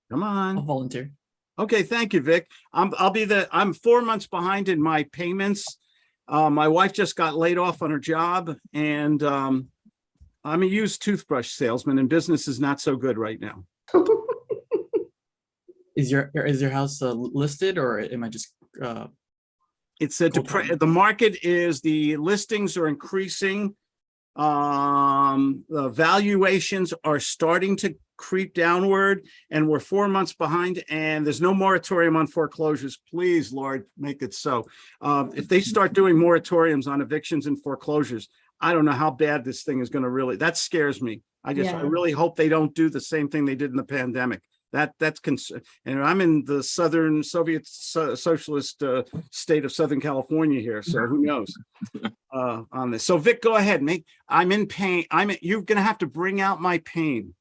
Come on. I'll volunteer. Okay, thank you, Vic. I'm, I'll be the, I'm four months behind in my payments. Uh, my wife just got laid off on her job and, um, I'm a used toothbrush salesman and business is not so good right now. <laughs> Is your is your house uh, listed or am I just uh It's a, Cool. the market is, the listings are increasing. Um, the valuations are starting to creep downward and we're four months behind and there's no moratorium on foreclosures. Please, Lord, make it so. Um, if they start doing moratoriums on evictions and foreclosures, I don't know how bad this thing is gonna really, that scares me. I just, I really hope they don't do the same thing they did in the pandemic. That, that's concern, and I'm in the Southern Soviet So- Socialist, uh, state of Southern California here, so who <laughs> knows? Uh, on this. So Vic, go ahead, make, I'm in pain. I'm, in- you're gonna have to bring out my pain.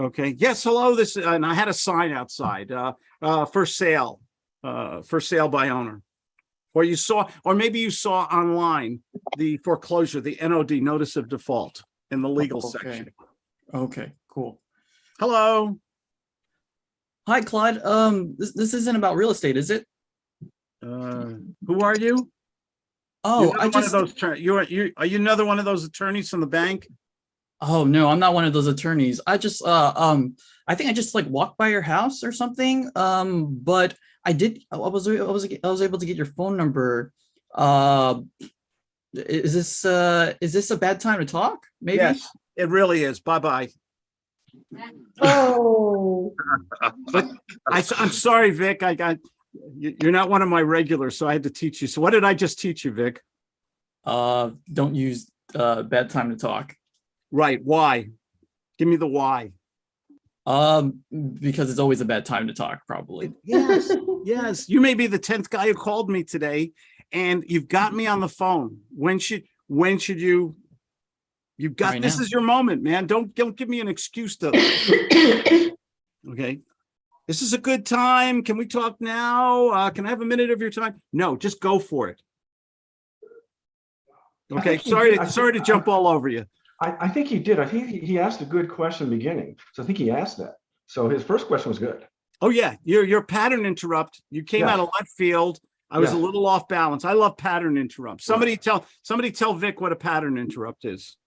Okay, yes, hello, this, and I had a sign outside, uh, uh, for sale, uh, for sale by owner. Or you saw, or maybe you saw online the foreclosure, the NOD, notice of default in the legal Okay. section. Okay, cool. Hello, Hi, Claude. Um, this, this isn't about real estate, is it? uh, who are you? Oh, I another one of just, those, you're, you, are you another one of those attorneys from the bank? oh, no, I'm not one of those attorneys. I just, uh, um, I think I just like walked by your house or something. Um, but I did, I was, I was, I was able to get your phone number. Uh, is this, uh, is this a bad time to talk? Maybe? Yes, it really is. Bye-bye. Oh, <laughs> I, am sorry, Vic, I got, you, you're not one of my regulars, so I had to teach you. So what did I just teach you, Vic? Uh, don't use, uh, bad time to talk. Right, why? Give me the why. Um, because it's always a bad time to talk, probably. Yes, yes, you may be the tenth guy who called me today and you've got me on the phone. When should, when should you? You've got, Right this now. is your moment, man. Don't, don't give me an excuse to, <coughs> okay? This is a good time. Can we talk now? Uh, can I have a minute of your time? No, just go for it. Okay, think sorry, did. I to sorry to think- jump all over you. I, I think he did. I think he, he asked a good question in the beginning. So I think he asked that. So his first question was good. Oh, yeah, your, your pattern interrupt. You came out of left field. I was a little off balance. I love pattern interrupts. Somebody tell, somebody tell Vic what a pattern interrupt is.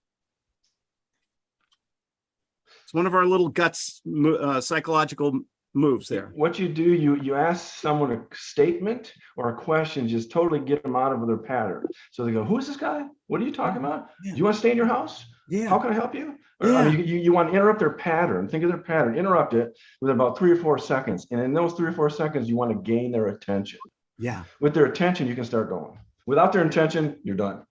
It's one of our little guts, uh, psychological moves there. What you do, you, you ask someone a statement or a question, just totally get them out of their pattern. So they go, who is this guy? What are you talking about? Do you want to stay in your house? How can I help you? Or, I mean, You, you, you want to interrupt their pattern, think of their pattern, interrupt it with about three or four seconds. And in those three or four seconds, you want to gain their attention. yeah. With their attention, you can start going. Without their intention, you're done.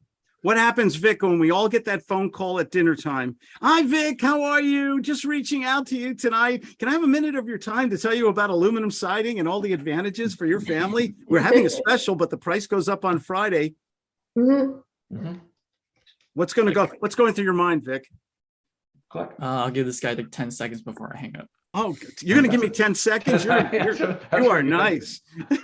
What happens, Vic, when we all get that phone call at dinner time? Hi, Vic, how are you? Just reaching out to you tonight. Can I have a minute of your time to tell you about aluminum siding and all the advantages for your family? We're having a <laughs> special, but the price goes up on Friday. Mhm. Mhm. What's gonna go, what's going through your mind, Vic? Uh, I'll give this guy like ten seconds before I hang up. Oh, you're gonna give me 10 seconds? You're, <laughs> you're- you are nice. <laughs>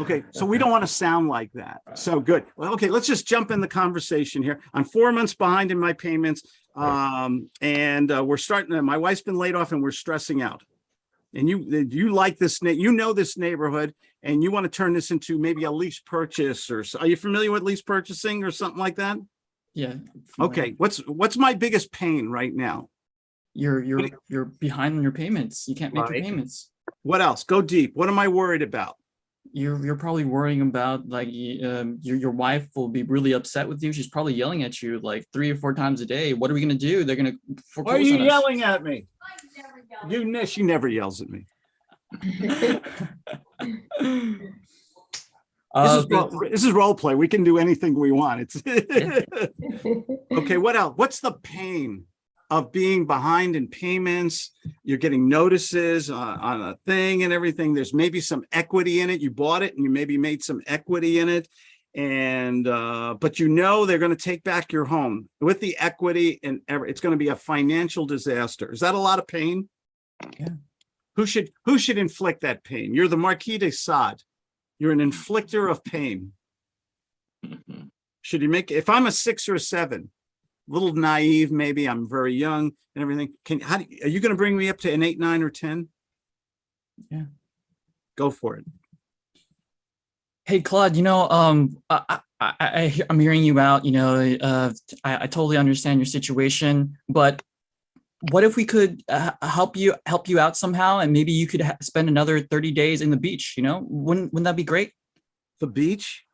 Okay, so we don't want to sound like that. So good. Well, okay, let's just jump in the conversation here. I'm four months behind in my payments. Um, and uh, we're starting, my wife's been laid off and we're stressing out. And you, you like this, you know this neighborhood and you want to turn this into maybe a lease purchase or, s- are you familiar with lease purchasing or something like that? Yeah. Okay, what's, what's my biggest pain right now? You're, you're, you're behind on your payments. You can't make Right. your payments. What else? Go deep. What am I worried about? You're, you're probably worrying about like, um, your, your wife will be really upset with you. She's probably yelling at you like three or four times a day. What are we gonna do? They're gonna Why are you on us. yelling at me? You, ne- she never yells at me. <laughs> This Uh, is, role- this is role play. We can do anything we want. It's <laughs> <laughs> okay. What else? What's the pain of being behind in payments? You're getting notices uh, on a thing and everything. There's maybe some equity in it. You bought it and you maybe made some equity in it. And, uh, but you know, they're going to take back your home with the equity and ever, it's going to be a financial disaster. Is that a lot of pain? Yeah. Who should, who should inflict that pain? You're the Marquis de Sade. You're an inflictor of pain. Should you make, if I'm a six or a seven, a little naive, maybe I'm very young and everything, can, how, do- are you gonna bring me up to an eight, nine or 10? Yeah. Go for it. Hey, Claude, you know, um, I, I, I, I'm hearing you out, you know, uh, I, I totally understand your situation, but what if we could uh, help you, help you out somehow and maybe you could spend another 30 days in the beach, you know, wouldn't, wouldn't that be great? The beach?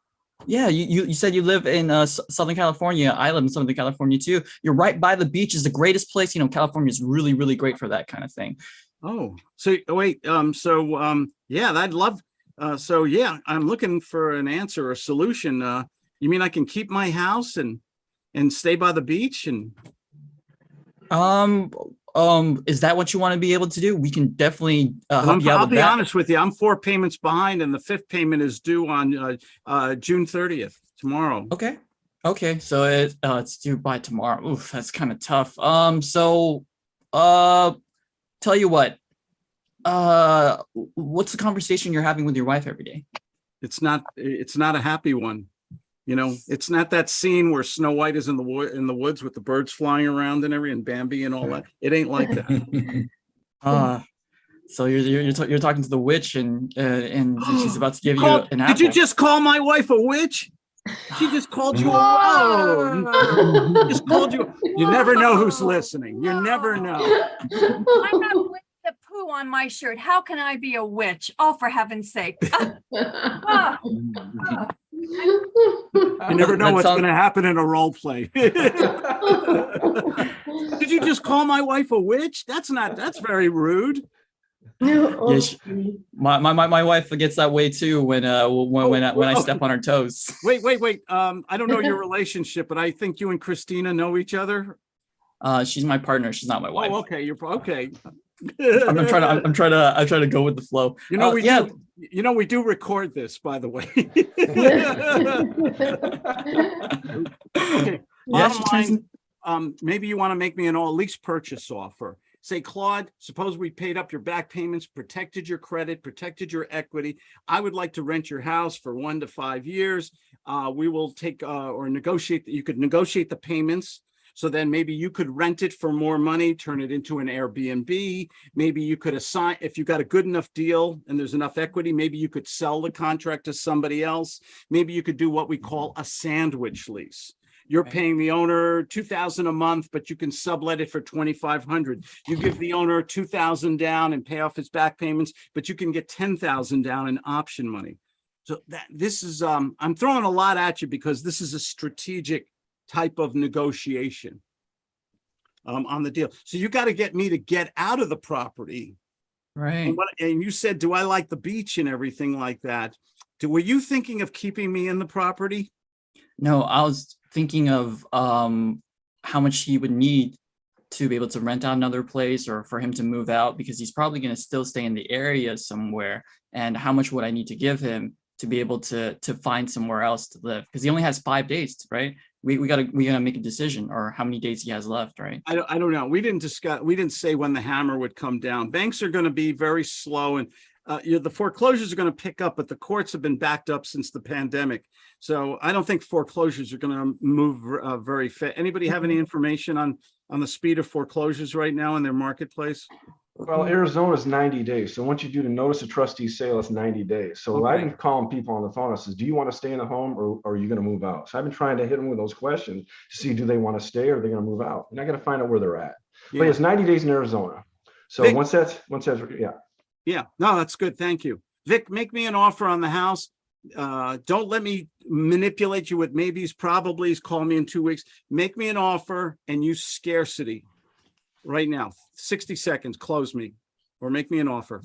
Yeah, you, you, you said you live in uh, Southern California. I live in Southern California too. You're right by the beach is the greatest place. You know, California is really, really great for that kind of thing. Oh, so oh, wait, um, so, um, yeah, I'd love, uh, so yeah, I'm looking for an answer or solution. Uh, you mean I can keep my house and, and stay by the beach and, Um, um, is that what you want to be able to do? We can definitely uh, help you out I'll be that. honest with you, I'm four payments behind and the fifth payment is due on, uh, uh, June thirtieth, tomorrow. Okay. Okay, so it uh, it's due by tomorrow. Oof, that's kind of tough. Um, so, uh, tell you what, uh, what's the conversation you're having with your wife every day? It's not, it's not a happy one. You know, it's not that scene where Snow White is in the wood, in the woods with the birds flying around and everything, and Bambi and all that. It ain't like that. <laughs> Uh, so you're you're you're, you're talking to the witch and uh, and <gasps> she's about to give you Called- an Did you just call my wife a witch? She just called you a, oh, just called you, <laughs> you never know who's listening. You never know. <laughs> I'm not with the poo on my shirt. How can I be a witch? Oh, for heaven's sake. You never know That what's sounds- gonna happen in a role play. <laughs> Did you just call my wife a witch? That's not, that's very rude. No, Yes. My, my my my wife gets that way too when uh when when I, when I Oh, step on her toes. <laughs> Wait, wait, wait. Um, I don't know your relationship, but I think you and Christina know each other. Uh, she's my partner. She's not my wife. Oh, okay, you're, pro- okay. I'm, I'm trying to I'm, I'm trying to I'm trying to go with the flow. You know, Uh, we yeah. do, you know, we do record this, by the way. Okay, <laughs> Yeah, bottom line, um, maybe you want to make me an all lease purchase offer. Say, Claude, suppose we paid up your back payments, protected your credit, protected your equity. I would like to rent your house for one to five years. Uh, we will take, uh, or negotiate, that you could negotiate the payments. So then maybe you could rent it for more money, turn it into an Airbnb. Maybe you could assign, if you got a good enough deal and there's enough equity, maybe you could sell the contract to somebody else. Maybe you could do what we call a sandwich lease. You're paying the owner two thousand a month, but you can sublet it for twenty-five hundred. You give the owner two thousand down and pay off his back payments, but you can get ten thousand down in option money. So that, this is, um, I'm throwing a lot at you because this is a strategic type of negotiation um, on the deal. So you got to get me to get out of the property. Right. And what, and you said, do I like the beach and everything like that? Do, were you thinking of keeping me in the property? No, I was thinking of um how much he would need to be able to rent out another place or for him to move out because he's probably going to still stay in the area somewhere. And how much would I need to give him to be able to to find somewhere else to live? Because he only has five days, right? We we gotta we gotta make a decision or how many days he has left, right? I don't, I don't know. We didn't discuss, we didn't say when the hammer would come down. Banks are going to be very slow and uh, you know, the foreclosures are going to pick up, but the courts have been backed up since the pandemic. So I don't think foreclosures are going to move uh, very fa- Anybody have any <laughs> information on, on the speed of foreclosures right now in their marketplace? Well, Arizona is ninety days. So once you do the notice of trustee sale, it's ninety days. So I've Okay. been calling people on the phone. I says, do you want to stay in the home or, or are you going to move out? So I've been trying to hit them with those questions to see, do they want to stay or are they going to move out? And I got to find out where they're at. But it's ninety days in Arizona. So Vic- once that's, once that's, yeah. Yeah, no, that's good. Thank you. Vic, make me an offer on the house. Uh, don't let me manipulate you with maybes, probablys, call me in two weeks. Make me an offer and use scarcity right now. Sixty seconds, close me or make me an offer.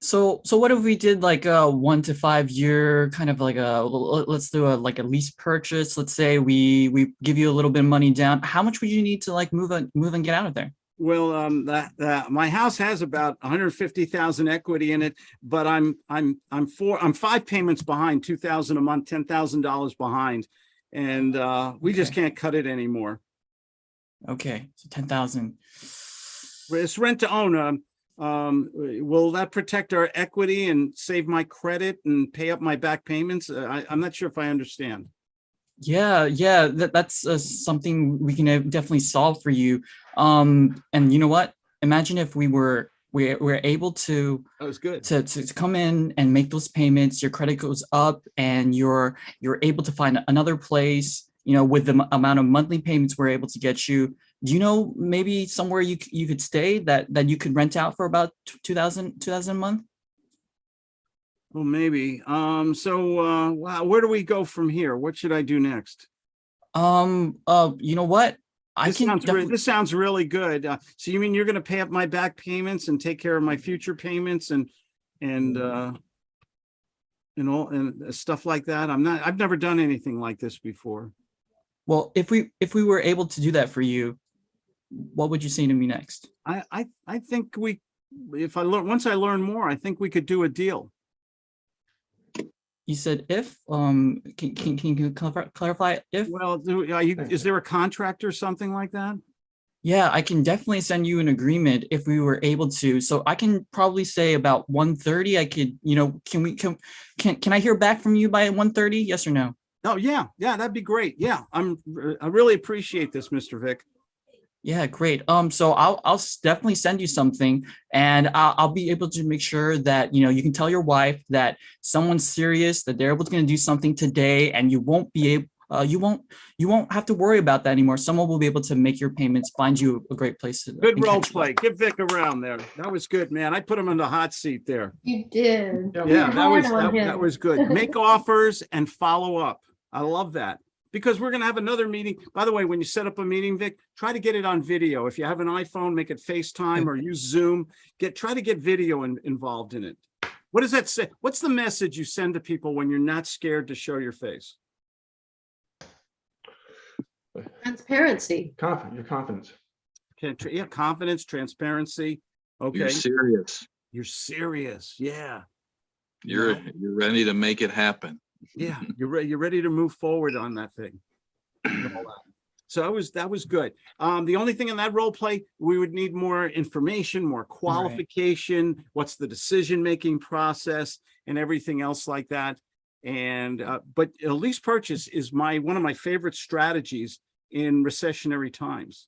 So so what if we did like a one to five year kind of like a, let's do a like a lease purchase. Let's say we we give you a little bit of money down. How much would you need to like move and move and get out of there? Well, um, that, that, my house has about hundred fifty thousand equity in it, but I'm, I'm, I'm four, I'm five payments behind, two thousand a month, ten thousand dollars behind. And, uh, we just can't cut it anymore. Okay, so ten thousand. It's rent to own. Um, um, will that protect our equity and save my credit and pay up my back payments? Uh, I, I'm not sure if I understand. Yeah, yeah, that, that's uh, something we can definitely solve for you. Um, and you know what? Imagine if we were we were able to That was good. to, to, to come in and make those payments, your credit goes up and you're you're able to find another place, you know, with the amount of monthly payments we're able to get you. Do you know maybe somewhere you you could stay that that you could rent out for about t- 2000 2000 a month? Well, maybe. Um, so, uh, wow, where do we go from here? What should I do next? Um uh you know what? I This can sounds, this sounds really good. Uh, so you mean you're gonna pay up my back payments and take care of my future payments and, and, uh, and all, and stuff like that? I'm not, I've never done anything like this before. Well, if we if we were able to do that for you, what would you say to me next? I, I, I think we, if I learn, once I learn more, I think we could do a deal. You said if, um, can, can, can you clarify- clarify if? Well, do- are you, is there a contract or something like that? Yeah, I can definitely send you an agreement if we were able to. So I can probably say about 1:30. I could, you know, can we, can, can, can I hear back from you by 1:30? Yes or no? Oh, yeah, yeah, that'd be great. Yeah, I'm, I really appreciate this, Mr. Vic. Yeah, great. Um, so I'll, I'll definitely send you something and I'll, I'll be able to make sure that, you know, you can tell your wife that someone's serious, that they're able to gonna do something today and you won't be able, uh, you won't, you won't have to worry about that anymore. Someone will be able to make your payments, find you a great place to. Good role catch you. play. Give Vic around there. That was good, man. I put him in the hot seat there. You did. Yeah, Yeah, that was, that, that was good. Make <laughs> offers and follow up. I love that. Because we're gonna have another meeting. By the way, when you set up a meeting, Vic, try to get it on video. If you have an iPhone, make it FaceTime or use Zoom. Get, try to get video in- involved in it. What does that say? What's the message you send to people when you're not scared to show your face? Transparency. Confident, your confidence. Can- Yeah, confidence, transparency. Okay. You're Okay, serious. you're serious. Yeah. You're, you're ready to make it happen. Yeah, you're ready, you're ready to move forward on that thing. and all that. So that was, that was good. Um, the only thing in that role play, we would need more information, more qualification, what's the decision-making process and everything else like that. And, uh, but a lease purchase is my, one of my favorite strategies in recessionary times.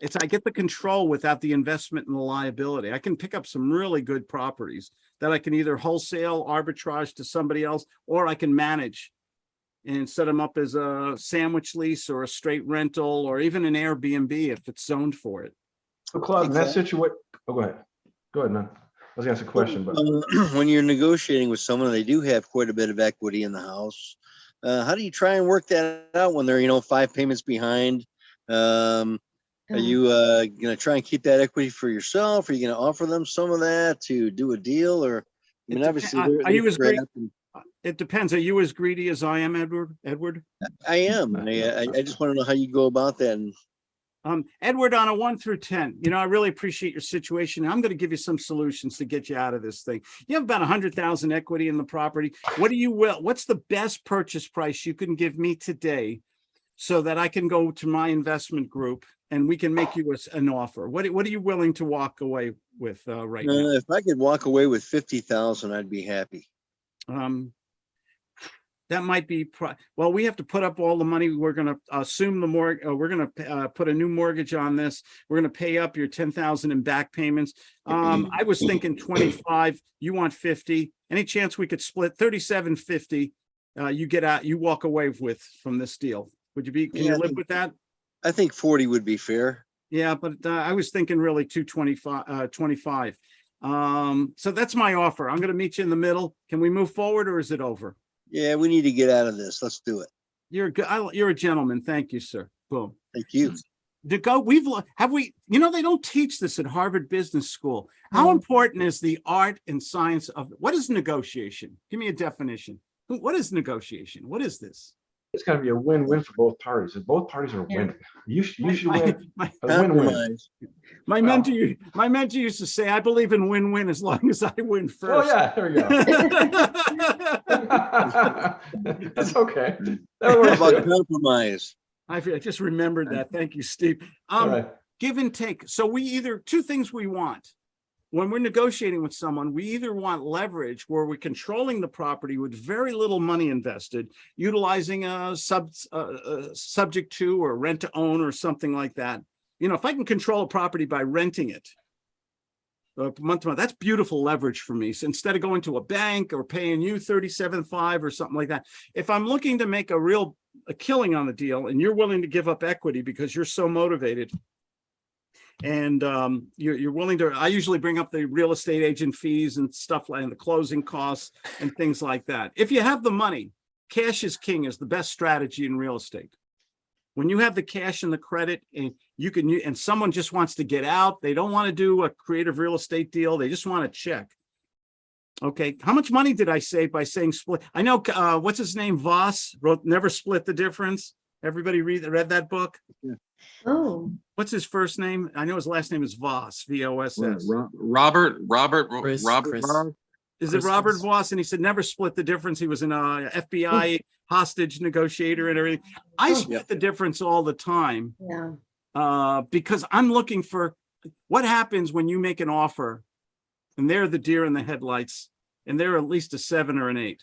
It's, I get the control without the investment and the liability. I can pick up some really good properties that I can either wholesale arbitrage to somebody else, or I can manage and set them up as a sandwich lease or a straight rental, or even an Airbnb if it's zoned for it. So Claude, in that situation, oh, go ahead. Go ahead, man. I was gonna ask a question, but <clears throat> When you're negotiating with someone, they do have quite a bit of equity in the house. Uh, how do you try and work that out when they're, you know, five payments behind? Um, are you, uh, gonna try and keep that equity for yourself? Are you gonna offer them some of that to do a deal or? I mean, obviously. they're- are you as and- It depends. Are you as greedy as I am, Edward? Edward? I am. I, I, <laughs> just wanna know how you go about that and Um, Edward, on a one through ten, you know, I really appreciate your situation. I'm gonna give you some solutions to get you out of this thing. You have about a hundred thousand equity in the property. What do you will, what's the best purchase price you can give me today? So that I can go to my investment group and we can make you an offer. What, what are you willing to walk away with, uh, right now? Uh, if I could walk away with fifty thousand, I'd be happy. Um, that might be, well, we have to put up all the money. We're gonna assume the more, uh, we're gonna, uh, put a new mortgage on this. We're gonna pay up your ten thousand in back payments. Um, I was thinking twenty-five, you want fifty. Any chance we could split thirty-seven fifty? Uh, you get out, you walk away with from this deal. Would you be, can Yeah, you live with that? I think forty would be fair. Yeah, but uh, I was thinking really two twenty-five, uh, twenty-five. Um, so that's my offer. I'm gonna meet you in the middle. Can we move forward or is it over? Yeah, we need to get out of this. Let's do it. You're, a good- you're a gentleman. Thank you, sir. Boom. Thank you. To go, we've, lo- have we, you know, they don't teach this at Harvard Business School. How No. important is the art and science of, what is negotiation? Give me a definition. What is negotiation? What is this? It's gotta be a win-win for both parties. If both parties are winning, you should, you should my- win. my- A win-win. My Well- mentor, my mentor used to say, I believe in win-win as long as I win <laughs> Oh, first. yeah, there we go. <laughs> That's okay. That <laughs> works How about compromise? I just remembered that. Thank you, Steve. Um, right. give and take. So we either, two things we want. When we're negotiating with someone, we either want leverage where we're controlling the property with very little money invested, utilizing a sub, uh, uh, subject to or rent to own or something like that. You know, if I can control a property by renting it, uh, month to month, that's beautiful leverage for me. So instead of going to a bank or paying you thirty-seven five or something like that, if I'm looking to make a real a killing on the deal and you're willing to give up equity because you're so motivated. And um, you're, you're willing to, I usually bring up the real estate agent fees and stuff like and the closing costs and things like that. If you have the money, cash is king is the best strategy in real estate. When you have the cash and the credit and you can, and someone just wants to get out, they don't want to do a creative real estate deal, they just want to check. Okay, how much money did I save by saying split? I know, uh, what's his name? Voss wrote Never Split the Difference. Everybody read, read that book? Oh, What's his first name? I know his last name is Voss, V O S S. Robert, Robert, Chris, Robert. Chris. Barr? Is it Robert Voss? And he said never split the difference. He was an uh, FBI hostage negotiator and everything. I Oh. split the difference all the time Yeah. uh, because I'm looking for what happens when you make an offer and they're the deer in the headlights and they're at least a seven or an eight.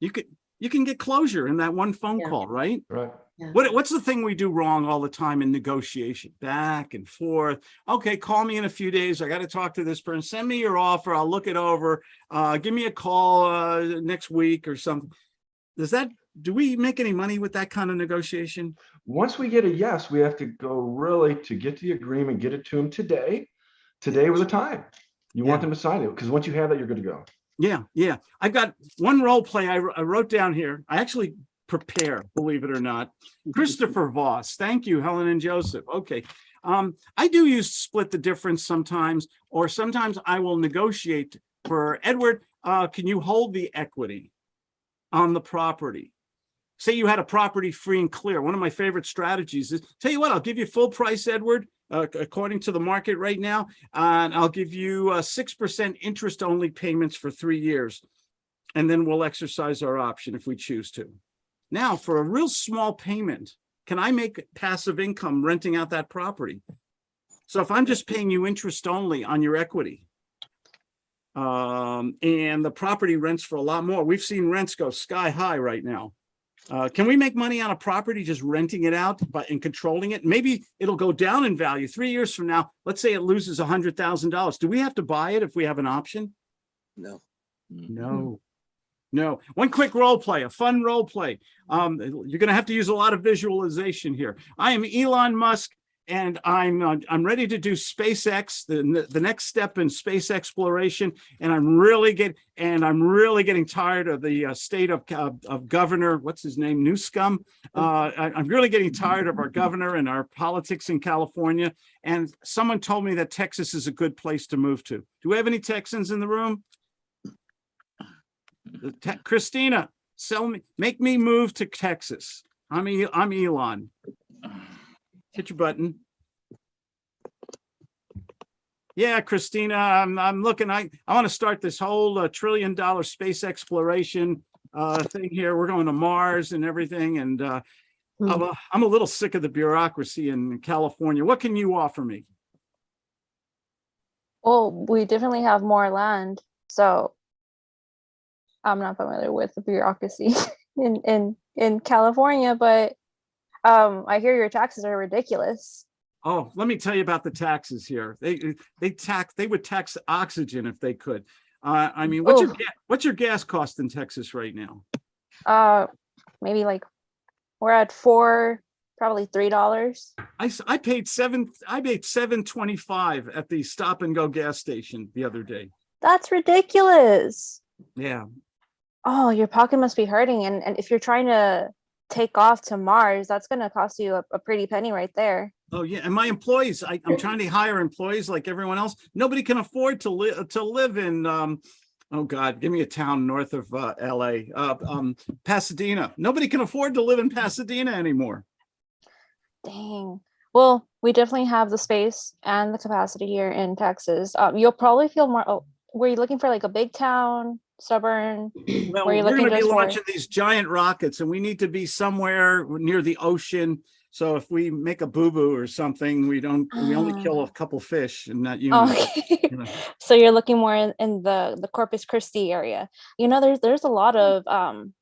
You could, you can get closure in that one phone Yeah. call, right? Right. What, what's the thing we do wrong all the time in negotiation? Back and forth. Okay, call me in a few days. I got to talk to this person. Send me your offer. I'll look it over. Uh, give me a call, uh, next week or something. Does that, do we make any money with that kind of negotiation? Once we get a yes, we have to go really to get the agreement, get it to them today. Today was the time. You want them to sign it, because once you have that, you're good to go. Yeah, yeah. I've got one role play I, I wrote down here. I actually prepare, believe it or not. <laughs> Christopher Voss. Thank you, Helen and Joseph. Okay. Um, I do use split the difference sometimes, or sometimes I will negotiate for Edward. Uh, can you hold the equity on the property? Say you had a property free and clear. One of my favorite strategies is tell you what, I'll give you full price, Edward, uh, according to the market right now. And I'll give you uh six percent interest only payments for three years. And then we'll exercise our option if we choose to. Now, for a real small payment, can I make passive income renting out that property? So if I'm just paying you interest only on your equity. Um, and the property rents for a lot more. We've seen rents go sky high right now. Uh, can we make money on a property just renting it out but and controlling it? Maybe it'll go down in value three years from now. Let's say it loses a hundred thousand dollars. Do we have to buy it if we have an option? No. No. No. One quick role play, a fun role play. Um, you're gonna have to use a lot of visualization here. I am Elon Musk and I'm uh, I'm ready to do SpaceX, the the next step in space exploration. And I'm really get and I'm really getting tired of the uh, state of uh, of Governor, what's his name, Newscum. Uh, I, I'm really getting tired of our governor and our politics in California. And someone told me that Texas is a good place to move to. Do we have any Texans in the room? Te- Christina, sell me, make me move to Texas. I'm, E- I'm Elon. Hit your button. Yeah, Christina, I'm, I'm looking, I, I want to start this whole uh, trillion dollar space exploration uh, thing here. We're going to Mars and everything. And uh, I'm, a- I'm a little sick of the bureaucracy in California. What can you offer me? Well, we definitely have more land, so I'm not familiar with the bureaucracy <laughs> in in in California, but um, I hear your taxes are ridiculous. Oh, let me tell you about the taxes here. They, they tax, they would tax oxygen if they could. Uh, I mean, what's your, Oh. what's your gas cost in Texas right now? Uh, maybe like we're at four, probably three dollars. I I paid seven, I paid seven twenty-five at the stop and go gas station the other day. That's ridiculous. Yeah, Oh, your pocket must be hurting, and and if you're trying to take off to Mars, that's gonna cost you a, a pretty penny right there. oh yeah, and my employees, I, I'm trying to hire employees like everyone else. Nobody can afford to live, to live in, um, oh God, give me a town north of, uh, LA, uh, um, Pasadena. Nobody can afford to live in Pasadena anymore. Dang. Well, we definitely have the space and the capacity here in Texas. Um, you'll probably feel more. Oh, were you looking for like a big town, suburban? Well, Were we're gonna be just for- launching these giant rockets and we need to be somewhere near the ocean. So if we make a boo-boo or something, we don't, we only <gasps> kill a couple fish and not you. Okay. you know. <laughs> so you're looking more in, in the the Corpus Christi area. You know, there's there's a lot of um,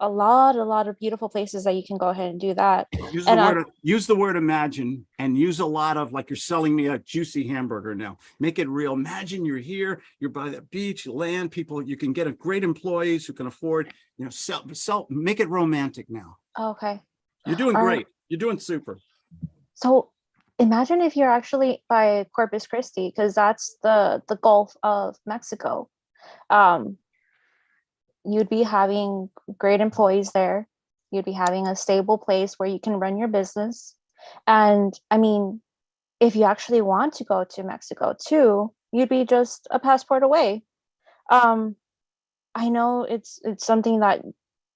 a lot a lot of beautiful places that you can go ahead and do that. Use the And, word, use the word imagine and use a lot of, like you're selling me a juicy hamburger now. Make it real. Imagine you're here, you're by the beach, land, people, you can get a great employees who can afford, you know, sell, sell, make it romantic now. Okay. You're doing right. great. You're doing super. So imagine if you're actually by Corpus Christi, because that's the the Gulf of Mexico. Um, you'd be having great employees there. You'd be having a stable place where you can run your business. And I mean, if you actually want to go to Mexico too, you'd be just a passport away. Um, I know it's it's something that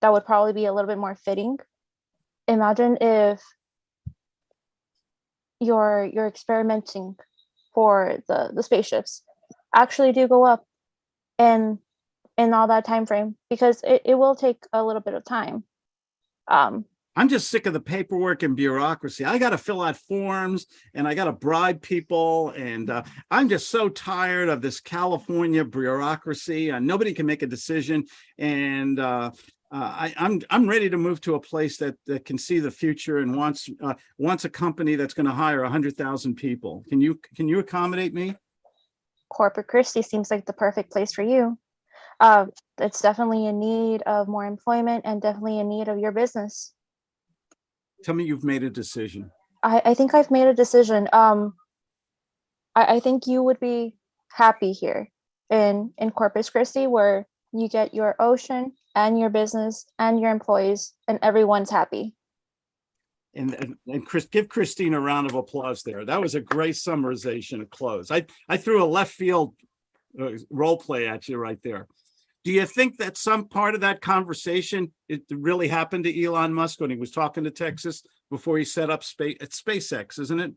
that would probably be a little bit more fitting. Imagine if you're you're experimenting for the the spaceships actually do go up in in all that time frame because it, it will take a little bit of time. Um, I'm just sick of the paperwork and bureaucracy. I got to fill out forms and I got to bribe people. And uh, I'm just so tired of this California bureaucracy. Uh, nobody can make a decision. And uh, uh, I, I'm I'm ready to move to a place that, that can see the future and wants uh, wants a company that's going to hire a hundred thousand people. Can you can you accommodate me? Corpus Christi seems like the perfect place for you. Uh, it's definitely in need of more employment and definitely in need of your business. Tell me you've made a decision. I, I think I've made a decision. Um, I, I think you would be happy here in, in Corpus Christi where you get your ocean and your business and your employees and everyone's happy. And, and, and Chris, give Christine a round of applause there. That was a great summarization of close. I, I threw a left field uh, role play at you right there. Do you think that some part of that conversation, it really happened to Elon Musk when he was talking to Texas before he set up space at SpaceX, isn't it?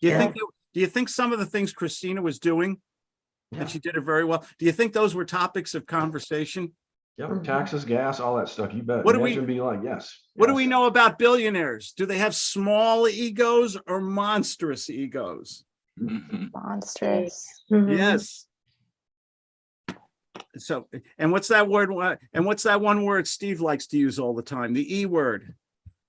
Do you Yeah. think, do you think some of the things Christina was doing, Yeah. and she did it very well, do you think those were topics of conversation? Yep, taxes, gas, all that stuff, you bet. What do we- Imagine Be like, yes. What do we know about billionaires? Do they have small egos or monstrous egos? Monstrous. Mhm. Yes. So, and what's that word? And what's that one word Steve likes to use all the time? The E word,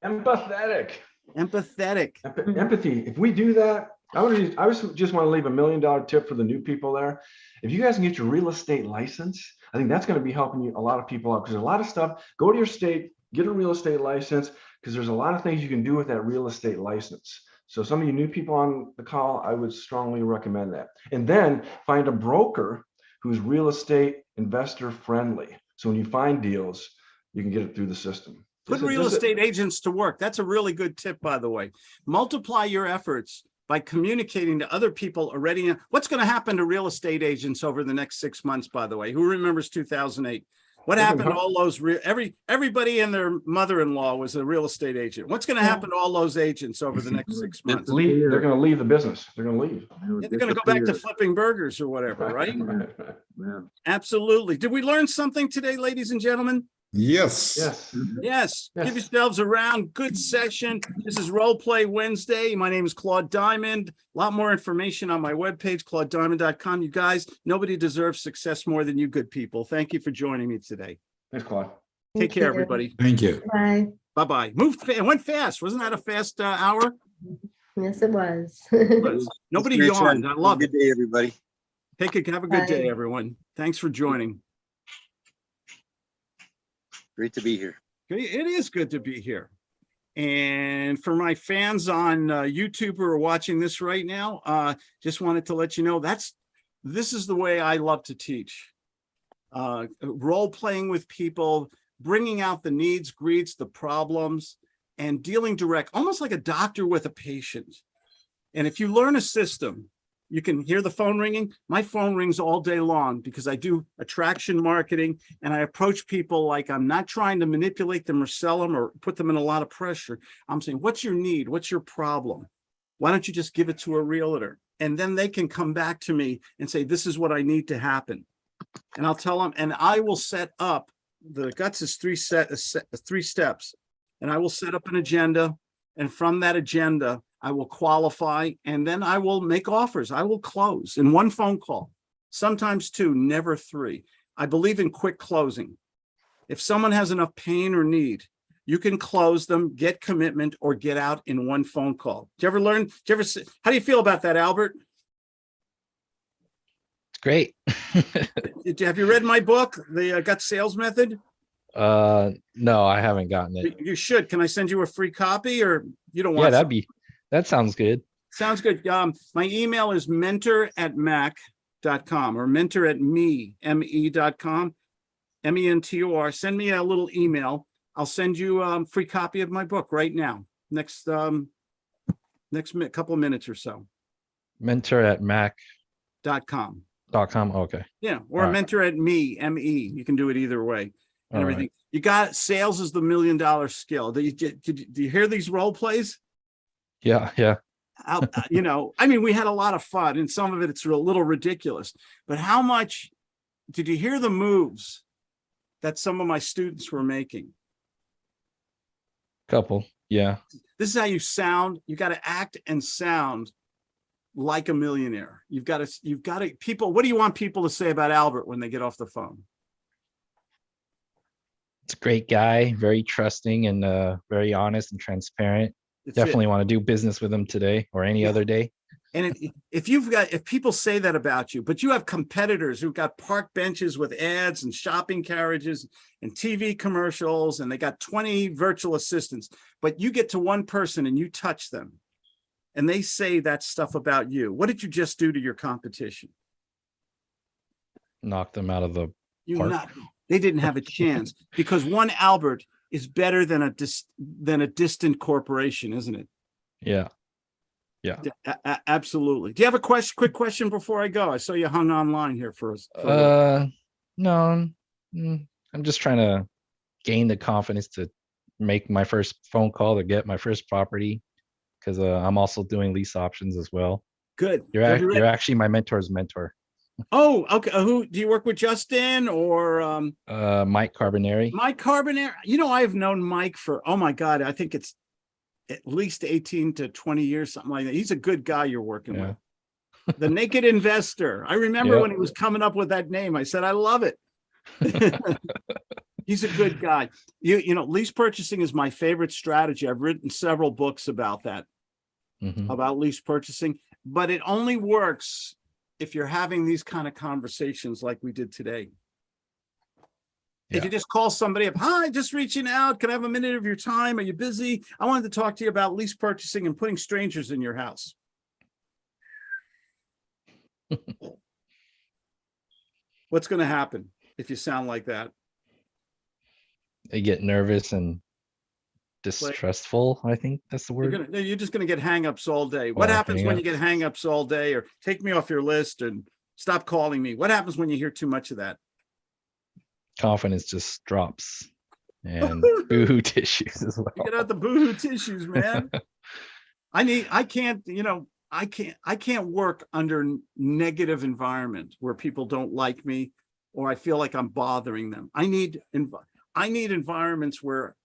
Empathetic. empathetic. Empa- Mhm. Empathy. If we do that, I would, I was just want to leave a million dollar tip for the new people there. If you guys can get your real estate license, I think that's going to be helping you a lot of people out because there's a lot of stuff. Go to your state, get a real estate license because there's a lot of things you can do with that real estate license. So some of you new people on the call, I would strongly recommend that. And then find a broker who's real estate investor friendly. So when you find deals, you can get it through the system. Put real estate agents to work. That's a really good tip, by the way. Multiply your efforts by communicating to other people already. What's going to happen to real estate agents over the next six months, by the way? Who remembers 2008? What They happened to all those, re- every, everybody and their mother-in-law was a real estate agent. What's going to Yeah. happen to all those agents over the next <laughs> six months? Leave, they're gonna leave the business. They're gonna leave. They're gonna go back to flipping burgers or whatever, right? <laughs> <laughs> Absolutely. Did we learn something today, ladies and gentlemen? Yes. Yes. Yes, give yourselves a round. Good session. This is Role Play Wednesday. My name is Claude Diamond. A lot more information on my webpage, claudediamond.com. You guys, nobody deserves success more than you good people. Thank you for joining me today. Thanks, Claude. Take Thank care, you. everybody. Thank you. Bye. Bye-bye. Moved, fa- it went fast. Wasn't that a fast uh, hour? Yes, it was. <laughs> Nobody Great yawned. show. I love it. Good day, everybody. Take a, have a good day, everyone. Thanks for joining. Great to be here. It is good to be here. And for my fans on uh, YouTube who are watching this right now, uh, just wanted to let you know that's, this is the way I love to teach. Uh, role playing with people, bringing out the needs, greeds, the problems, and dealing direct, almost like a doctor with a patient. And if you learn a system, you can hear the phone ringing. My phone rings all day long because I do attraction marketing and I approach people like I'm not trying to manipulate them or sell them or put them in a lot of pressure. I'm saying, what's your need? What's your problem? Why don't you just give it to a realtor? And then they can come back to me and say, this is what I need to happen. And I'll tell them, and I will set up, the guts is three set, uh, set- uh, three steps. And I will set up an agenda. And from that agenda, I will qualify and then I will make offers. I will close in one phone call, sometimes two, never three. I believe in quick closing. If someone has enough pain or need, you can close them, get commitment, or get out in one phone call. Did you ever learn, did you ever, how do you feel about that, Albert? It's great. <laughs> Have you read my book, The uh, Gut Sales Method? uh, no, I haven't gotten it. You should. Can I send you a free copy or you don't want? Yeah, that'd be, that sounds good. Sounds good. Um, my email is mentor at mac.com or mentor at me, M-E dot com. M-E-N-T-O-R. Send me a little email. I'll send you a free copy of my book right now. Next, um, next couple of minutes or so, Mentor at mac dot com. dot com. Okay. Yeah, or Alright. mentor at me, M-E. You can do it either way and All right. everything. You got, sales is the million dollar skill. Do you, did, did you- do you hear these role plays? Yeah, yeah. how, uh, you know, I mean, we had a lot of fun and some of it, it's a little ridiculous, but how much did you hear the moves that some of my students were making? Couple, yeah. This is how you sound. You got to act and sound like a millionaire. You've got to, you've got to, people, what do you want people to say about Albert when they get off the phone? It's a great guy, very trusting and uh, very honest and transparent. That's it. Definitely want to do business with them today or any Yeah. other day. And if, if you've got, if people say that about you, but you have competitors who've got park benches with ads and shopping carriages and TV commercials, and they got 20 virtual assistants, but you get to one person and you touch them and they say that stuff about you. What did you just do to your competition? Knock them out of the You Park. not, they didn't have a chance because one Albert is better than a dis, than a distant corporation, isn't it? yeah. Yeah. A- absolutely. Do you have a question, quick question before I go? I saw you hung online here for us. for a little. Uh, no, mm, I'm just trying to gain the confidence to make my first phone call to get my first property because uh, I'm also doing lease options as well. Good. You're ac- you're actually my mentor's mentor, Oh, okay. Uh, Who, do you work with Justin or um uh, Mike Carbonari. Mike Carbonara? You know, I've known Mike for, oh my God, I think it's at least 18 to 20 years, something like that. He's a good guy you're working Yeah. with. The Naked Investor. I remember Yeah. when he was coming up with that name. I said, I love it. <laughs> He's a good guy. You, you know, lease purchasing is my favorite strategy. I've written several books about that. Mhm. about lease purchasing, but it only works if you're having these kind of conversations like we did today. If you just call somebody up, hi, just reaching out, can I have a minute of your time? Are you busy? I wanted to talk to you about lease purchasing and putting strangers in your house. <laughs> What's gonna happen if you sound like that? They get nervous and distrustful. I think that's the You're word. gonna, you're just gonna get hangups all day. What happens when you get hangups all day or take me off your list and stop calling me? What happens when you hear too much of that? Confidence just drops <laughs> and boohoo tissues as well. Get out the boohoo tissues, man. <laughs> I need, I can't, you know, I can't, I can't work under negative environment where people don't like me or I feel like I'm bothering them. I need, I need environments where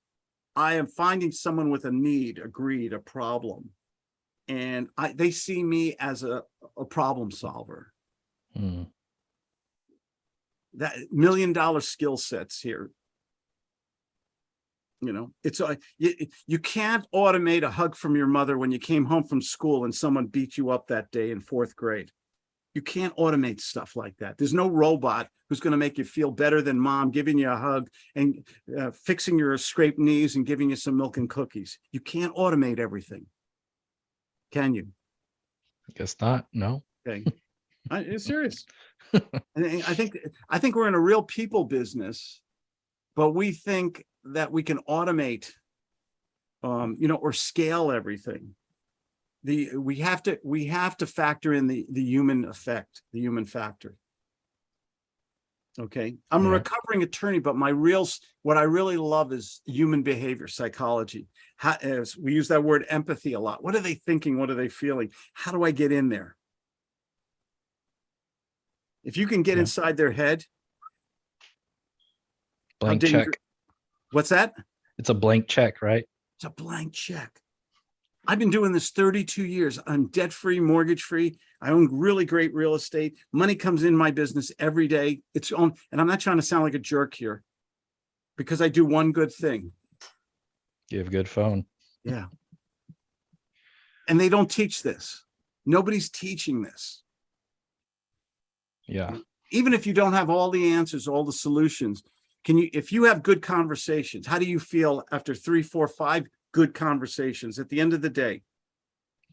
I am finding someone with a need, a greed, a problem. And I, they see me as a, a problem solver. Mm, that million dollar skill sets here. You know, it's a, you, you can't automate a hug from your mother when you came home from school and someone beat you up that day in fourth grade. You can't automate stuff like that. There's no robot who's going to make you feel better than mom giving you a hug and uh, fixing your scraped knees and giving you some milk and cookies. You can't automate everything. Can you? I guess not. No. Okay. <laughs> I, am serious. <laughs> I think, I think we're in a real people business, but we think that we can automate, um, you know, or scale everything. The, we have to, we have to factor in the, the human effect, the human factor. Okay, I'm a recovering attorney, but my real, what I really love is human behavior, psychology. How, as we use that word empathy a lot. What are they thinking? What are they feeling? How do I get in there? If you can get Yeah. inside their head, Blank check. what's that? It's a blank check, right? It's a blank check. I've been doing this 32 years. I'm debt-free, mortgage-free. I own really great real estate. Money comes in my business every day. It's on, and I'm not trying to sound like a jerk here because I do one good thing. Give good phone. Yeah. And they don't teach this. Nobody's teaching this. Yeah. even if you don't have all the answers, all the solutions, can you, if you have good conversations, how do you feel after three, four, five good conversations at the end of the day?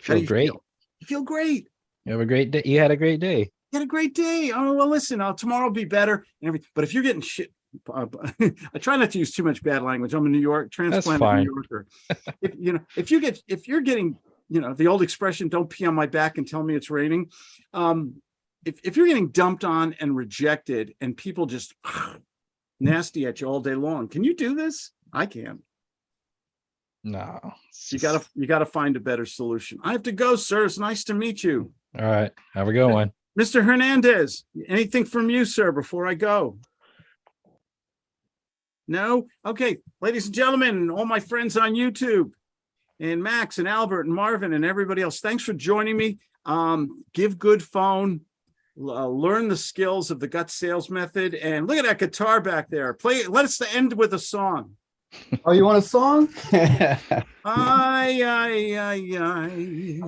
Feel you great. feel? You feel great. You have a great day. You had a great day. You had a great day. Oh, well, listen, uh, tomorrow will be better and everything. But if you're getting shit, uh, <laughs> I try not to use too much bad language. I'm a New York transplant. New Yorker. If, you know, if you get, if you're getting, you know, the old expression, don't pee on my back and tell me it's raining. Um, if, if you're getting dumped on and rejected and people just <sighs> nasty at you all day long, can you do this? I can. No. You gotta, you gotta find a better solution. I have to go, sir. It's nice to meet you. All right. Have a good one. Mr. Hernandez, anything from you, sir, before I go? No? Okay, ladies and gentlemen, and all my friends on YouTube and Max and Albert and Marvin and everybody else, thanks for joining me. Um, give good phone, uh, learn the skills of the gut sales method and look at that guitar back there. Play, let us end with a song. Oh, you want a song? <laughs> Ay, ay, ay, ay.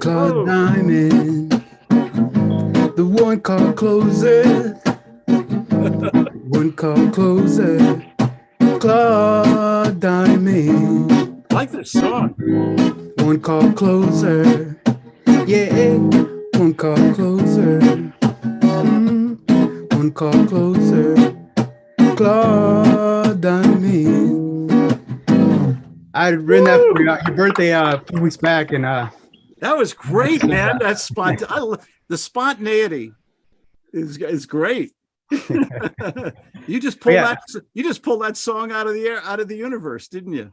Claude Diamond, the one called closer. one called closer. Claude Diamond, I like this song. one called closer. Yeah, one call closer. Mm, one call closer. Claude. I had written that for your your birthday uh, a few weeks back, and uh, That was great, man. <laughs> That's spont, I, the spontaneity is, is great. <laughs> You just pulled Yeah. that, you just pulled that song out of the air, out of the universe, didn't you?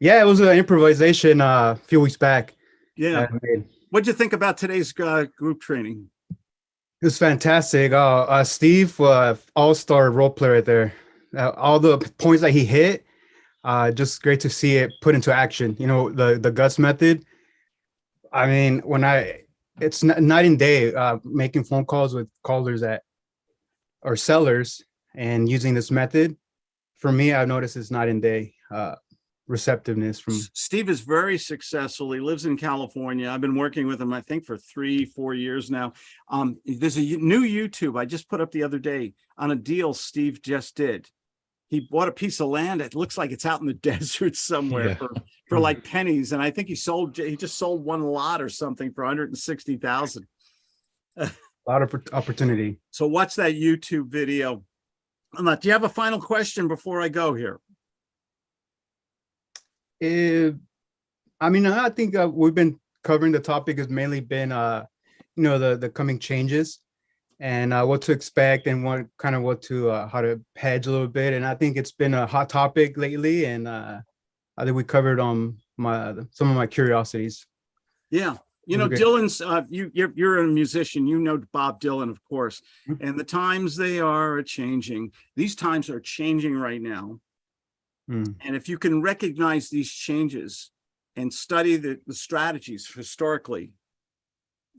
yeah, it was an improvisation uh, a few weeks back. Yeah. I made. What'd you think about today's uh, group training? It was fantastic. Uh, uh, Steve, uh, all-star role player right there. Uh, all the points that he hit, uh, just great to see it put into action. You know, the the guts method. I mean, when I, it's night and day. Uh, making phone calls with callers that, or sellers, and using this method. For me, I've noticed it's night and day. Receptiveness from Steve is very successful. He lives in California. I've been working with him, I think, for three, four years now. Um, there's a new YouTube I just put up the other day on a deal Steve just did. He bought a piece of land. It looks like it's out in the <laughs> desert somewhere Yeah. for, <laughs> for like pennies. And I think he sold, he just sold one lot or something for 160,000. a <laughs> lot of opportunity. So watch that YouTube video. Do you have a final question before I go here? Eh, I mean, I think uh, we've been covering the topic has mainly been, uh, you know, the the coming changes and uh, what to expect and what kind of what to uh, how to hedge a little bit. And I think it's been a hot topic lately, and uh, I think we covered on my some of my curiosities. Yeah, you know, Okay. Dylan's, uh, you, you're, you're a musician, you know Bob Dylan, of course, Mhm. and the times they are changing. These times are changing right now. Mm. And if you can recognize these changes and study the, the strategies historically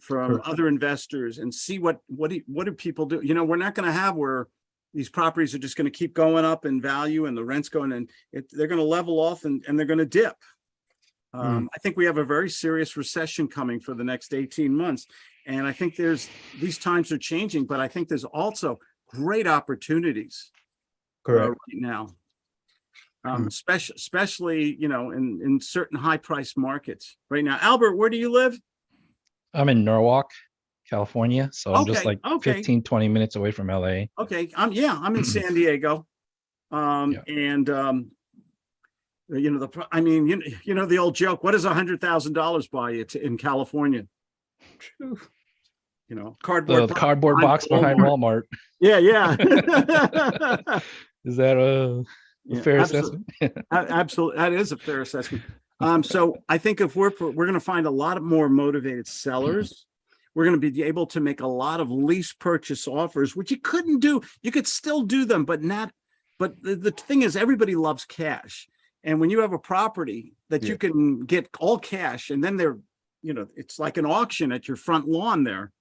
from Correct. other investors and see what, what do, what do people do? You know, we're not gonna have where these properties are just gonna keep going up in value and the rent's going and it, they're gonna level off and, and they're gonna dip. Um, I think we have a very serious recession coming for the next 18 months. And I think there's, these times are changing, but I think there's also great opportunities uh, right now. Um, especially, especially, you know, in, in certain high priced markets right now. Albert, where do you live? I'm in Norwalk, California. So I'm just like okay. 15, 20 minutes away from LA. Okay, I'm, yeah, I'm in San Diego. Um, Yeah. and, um, you know, the, I mean, you, you know, the old joke, what does a hundred thousand dollars buy you to, in California? You know, The cardboard. box cardboard box behind Walmart. Yeah, yeah. <laughs> Is that a, a Yeah, fair <laughs> absolute- assessment? Absolutely, that is a fair assessment. Um, so I think if we're, we're gonna find a lot of more motivated sellers. We're gonna be able to make a lot of lease purchase offers, which you couldn't do. You could still do them, but not, but the, the thing is, everybody loves cash. And when you have a property that you can get all cash and then they're, you know, it's like an auction at your front lawn there.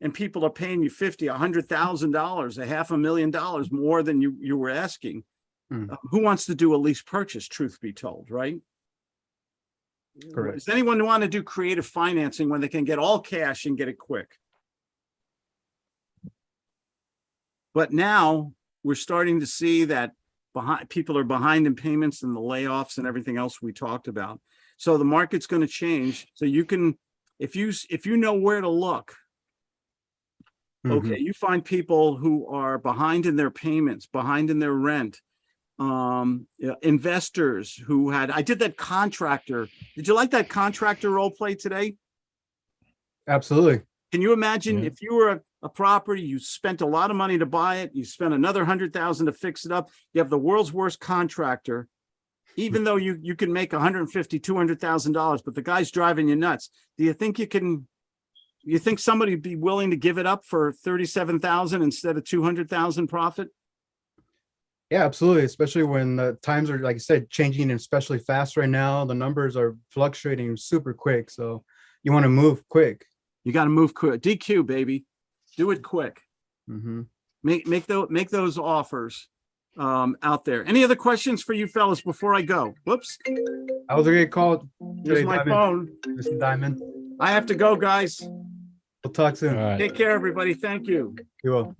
And people are paying you fifty, a hundred thousand dollars, a half a million dollars more than you, you were asking. Mm. Uh, Who wants to do a lease purchase, truth be told, right? Correct. Does anyone want to do creative financing when they can get all cash and get it quick? But now we're starting to see that behind, people are behind in payments and the layoffs and everything else we talked about. So the market's going to change. So you can, if you, if you know where to look, okay, you find people who are behind in their payments, behind in their rent. Um, yeah, investors who had, I did that contractor. Did you like that contractor role play today? Absolutely. Can you imagine Yeah. if you were a, a property, you spent a lot of money to buy it, you spent another hundred thousand to fix it up, you have the world's worst contractor. Even though you, you can make 150, 200,000 dollars, but the guy's driving you nuts. Do you think you can? You think somebody would be willing to give it up for thirty-seven thousand instead of two hundred thousand profit? Yeah, absolutely. Especially when the times are, like I said, changing and especially fast right now. The numbers are fluctuating super quick. So you want to move quick. You gotta move quick. DQ, baby. Do it quick. hmm Make, make those, make those offers um, out there. Any other questions for you fellas before I go? Whoops, I was a great call. here's today, my Diamond. phone. Mr. Diamond. I have to go, guys. We'll talk soon. All right. Take care, everybody. Thank you. You will.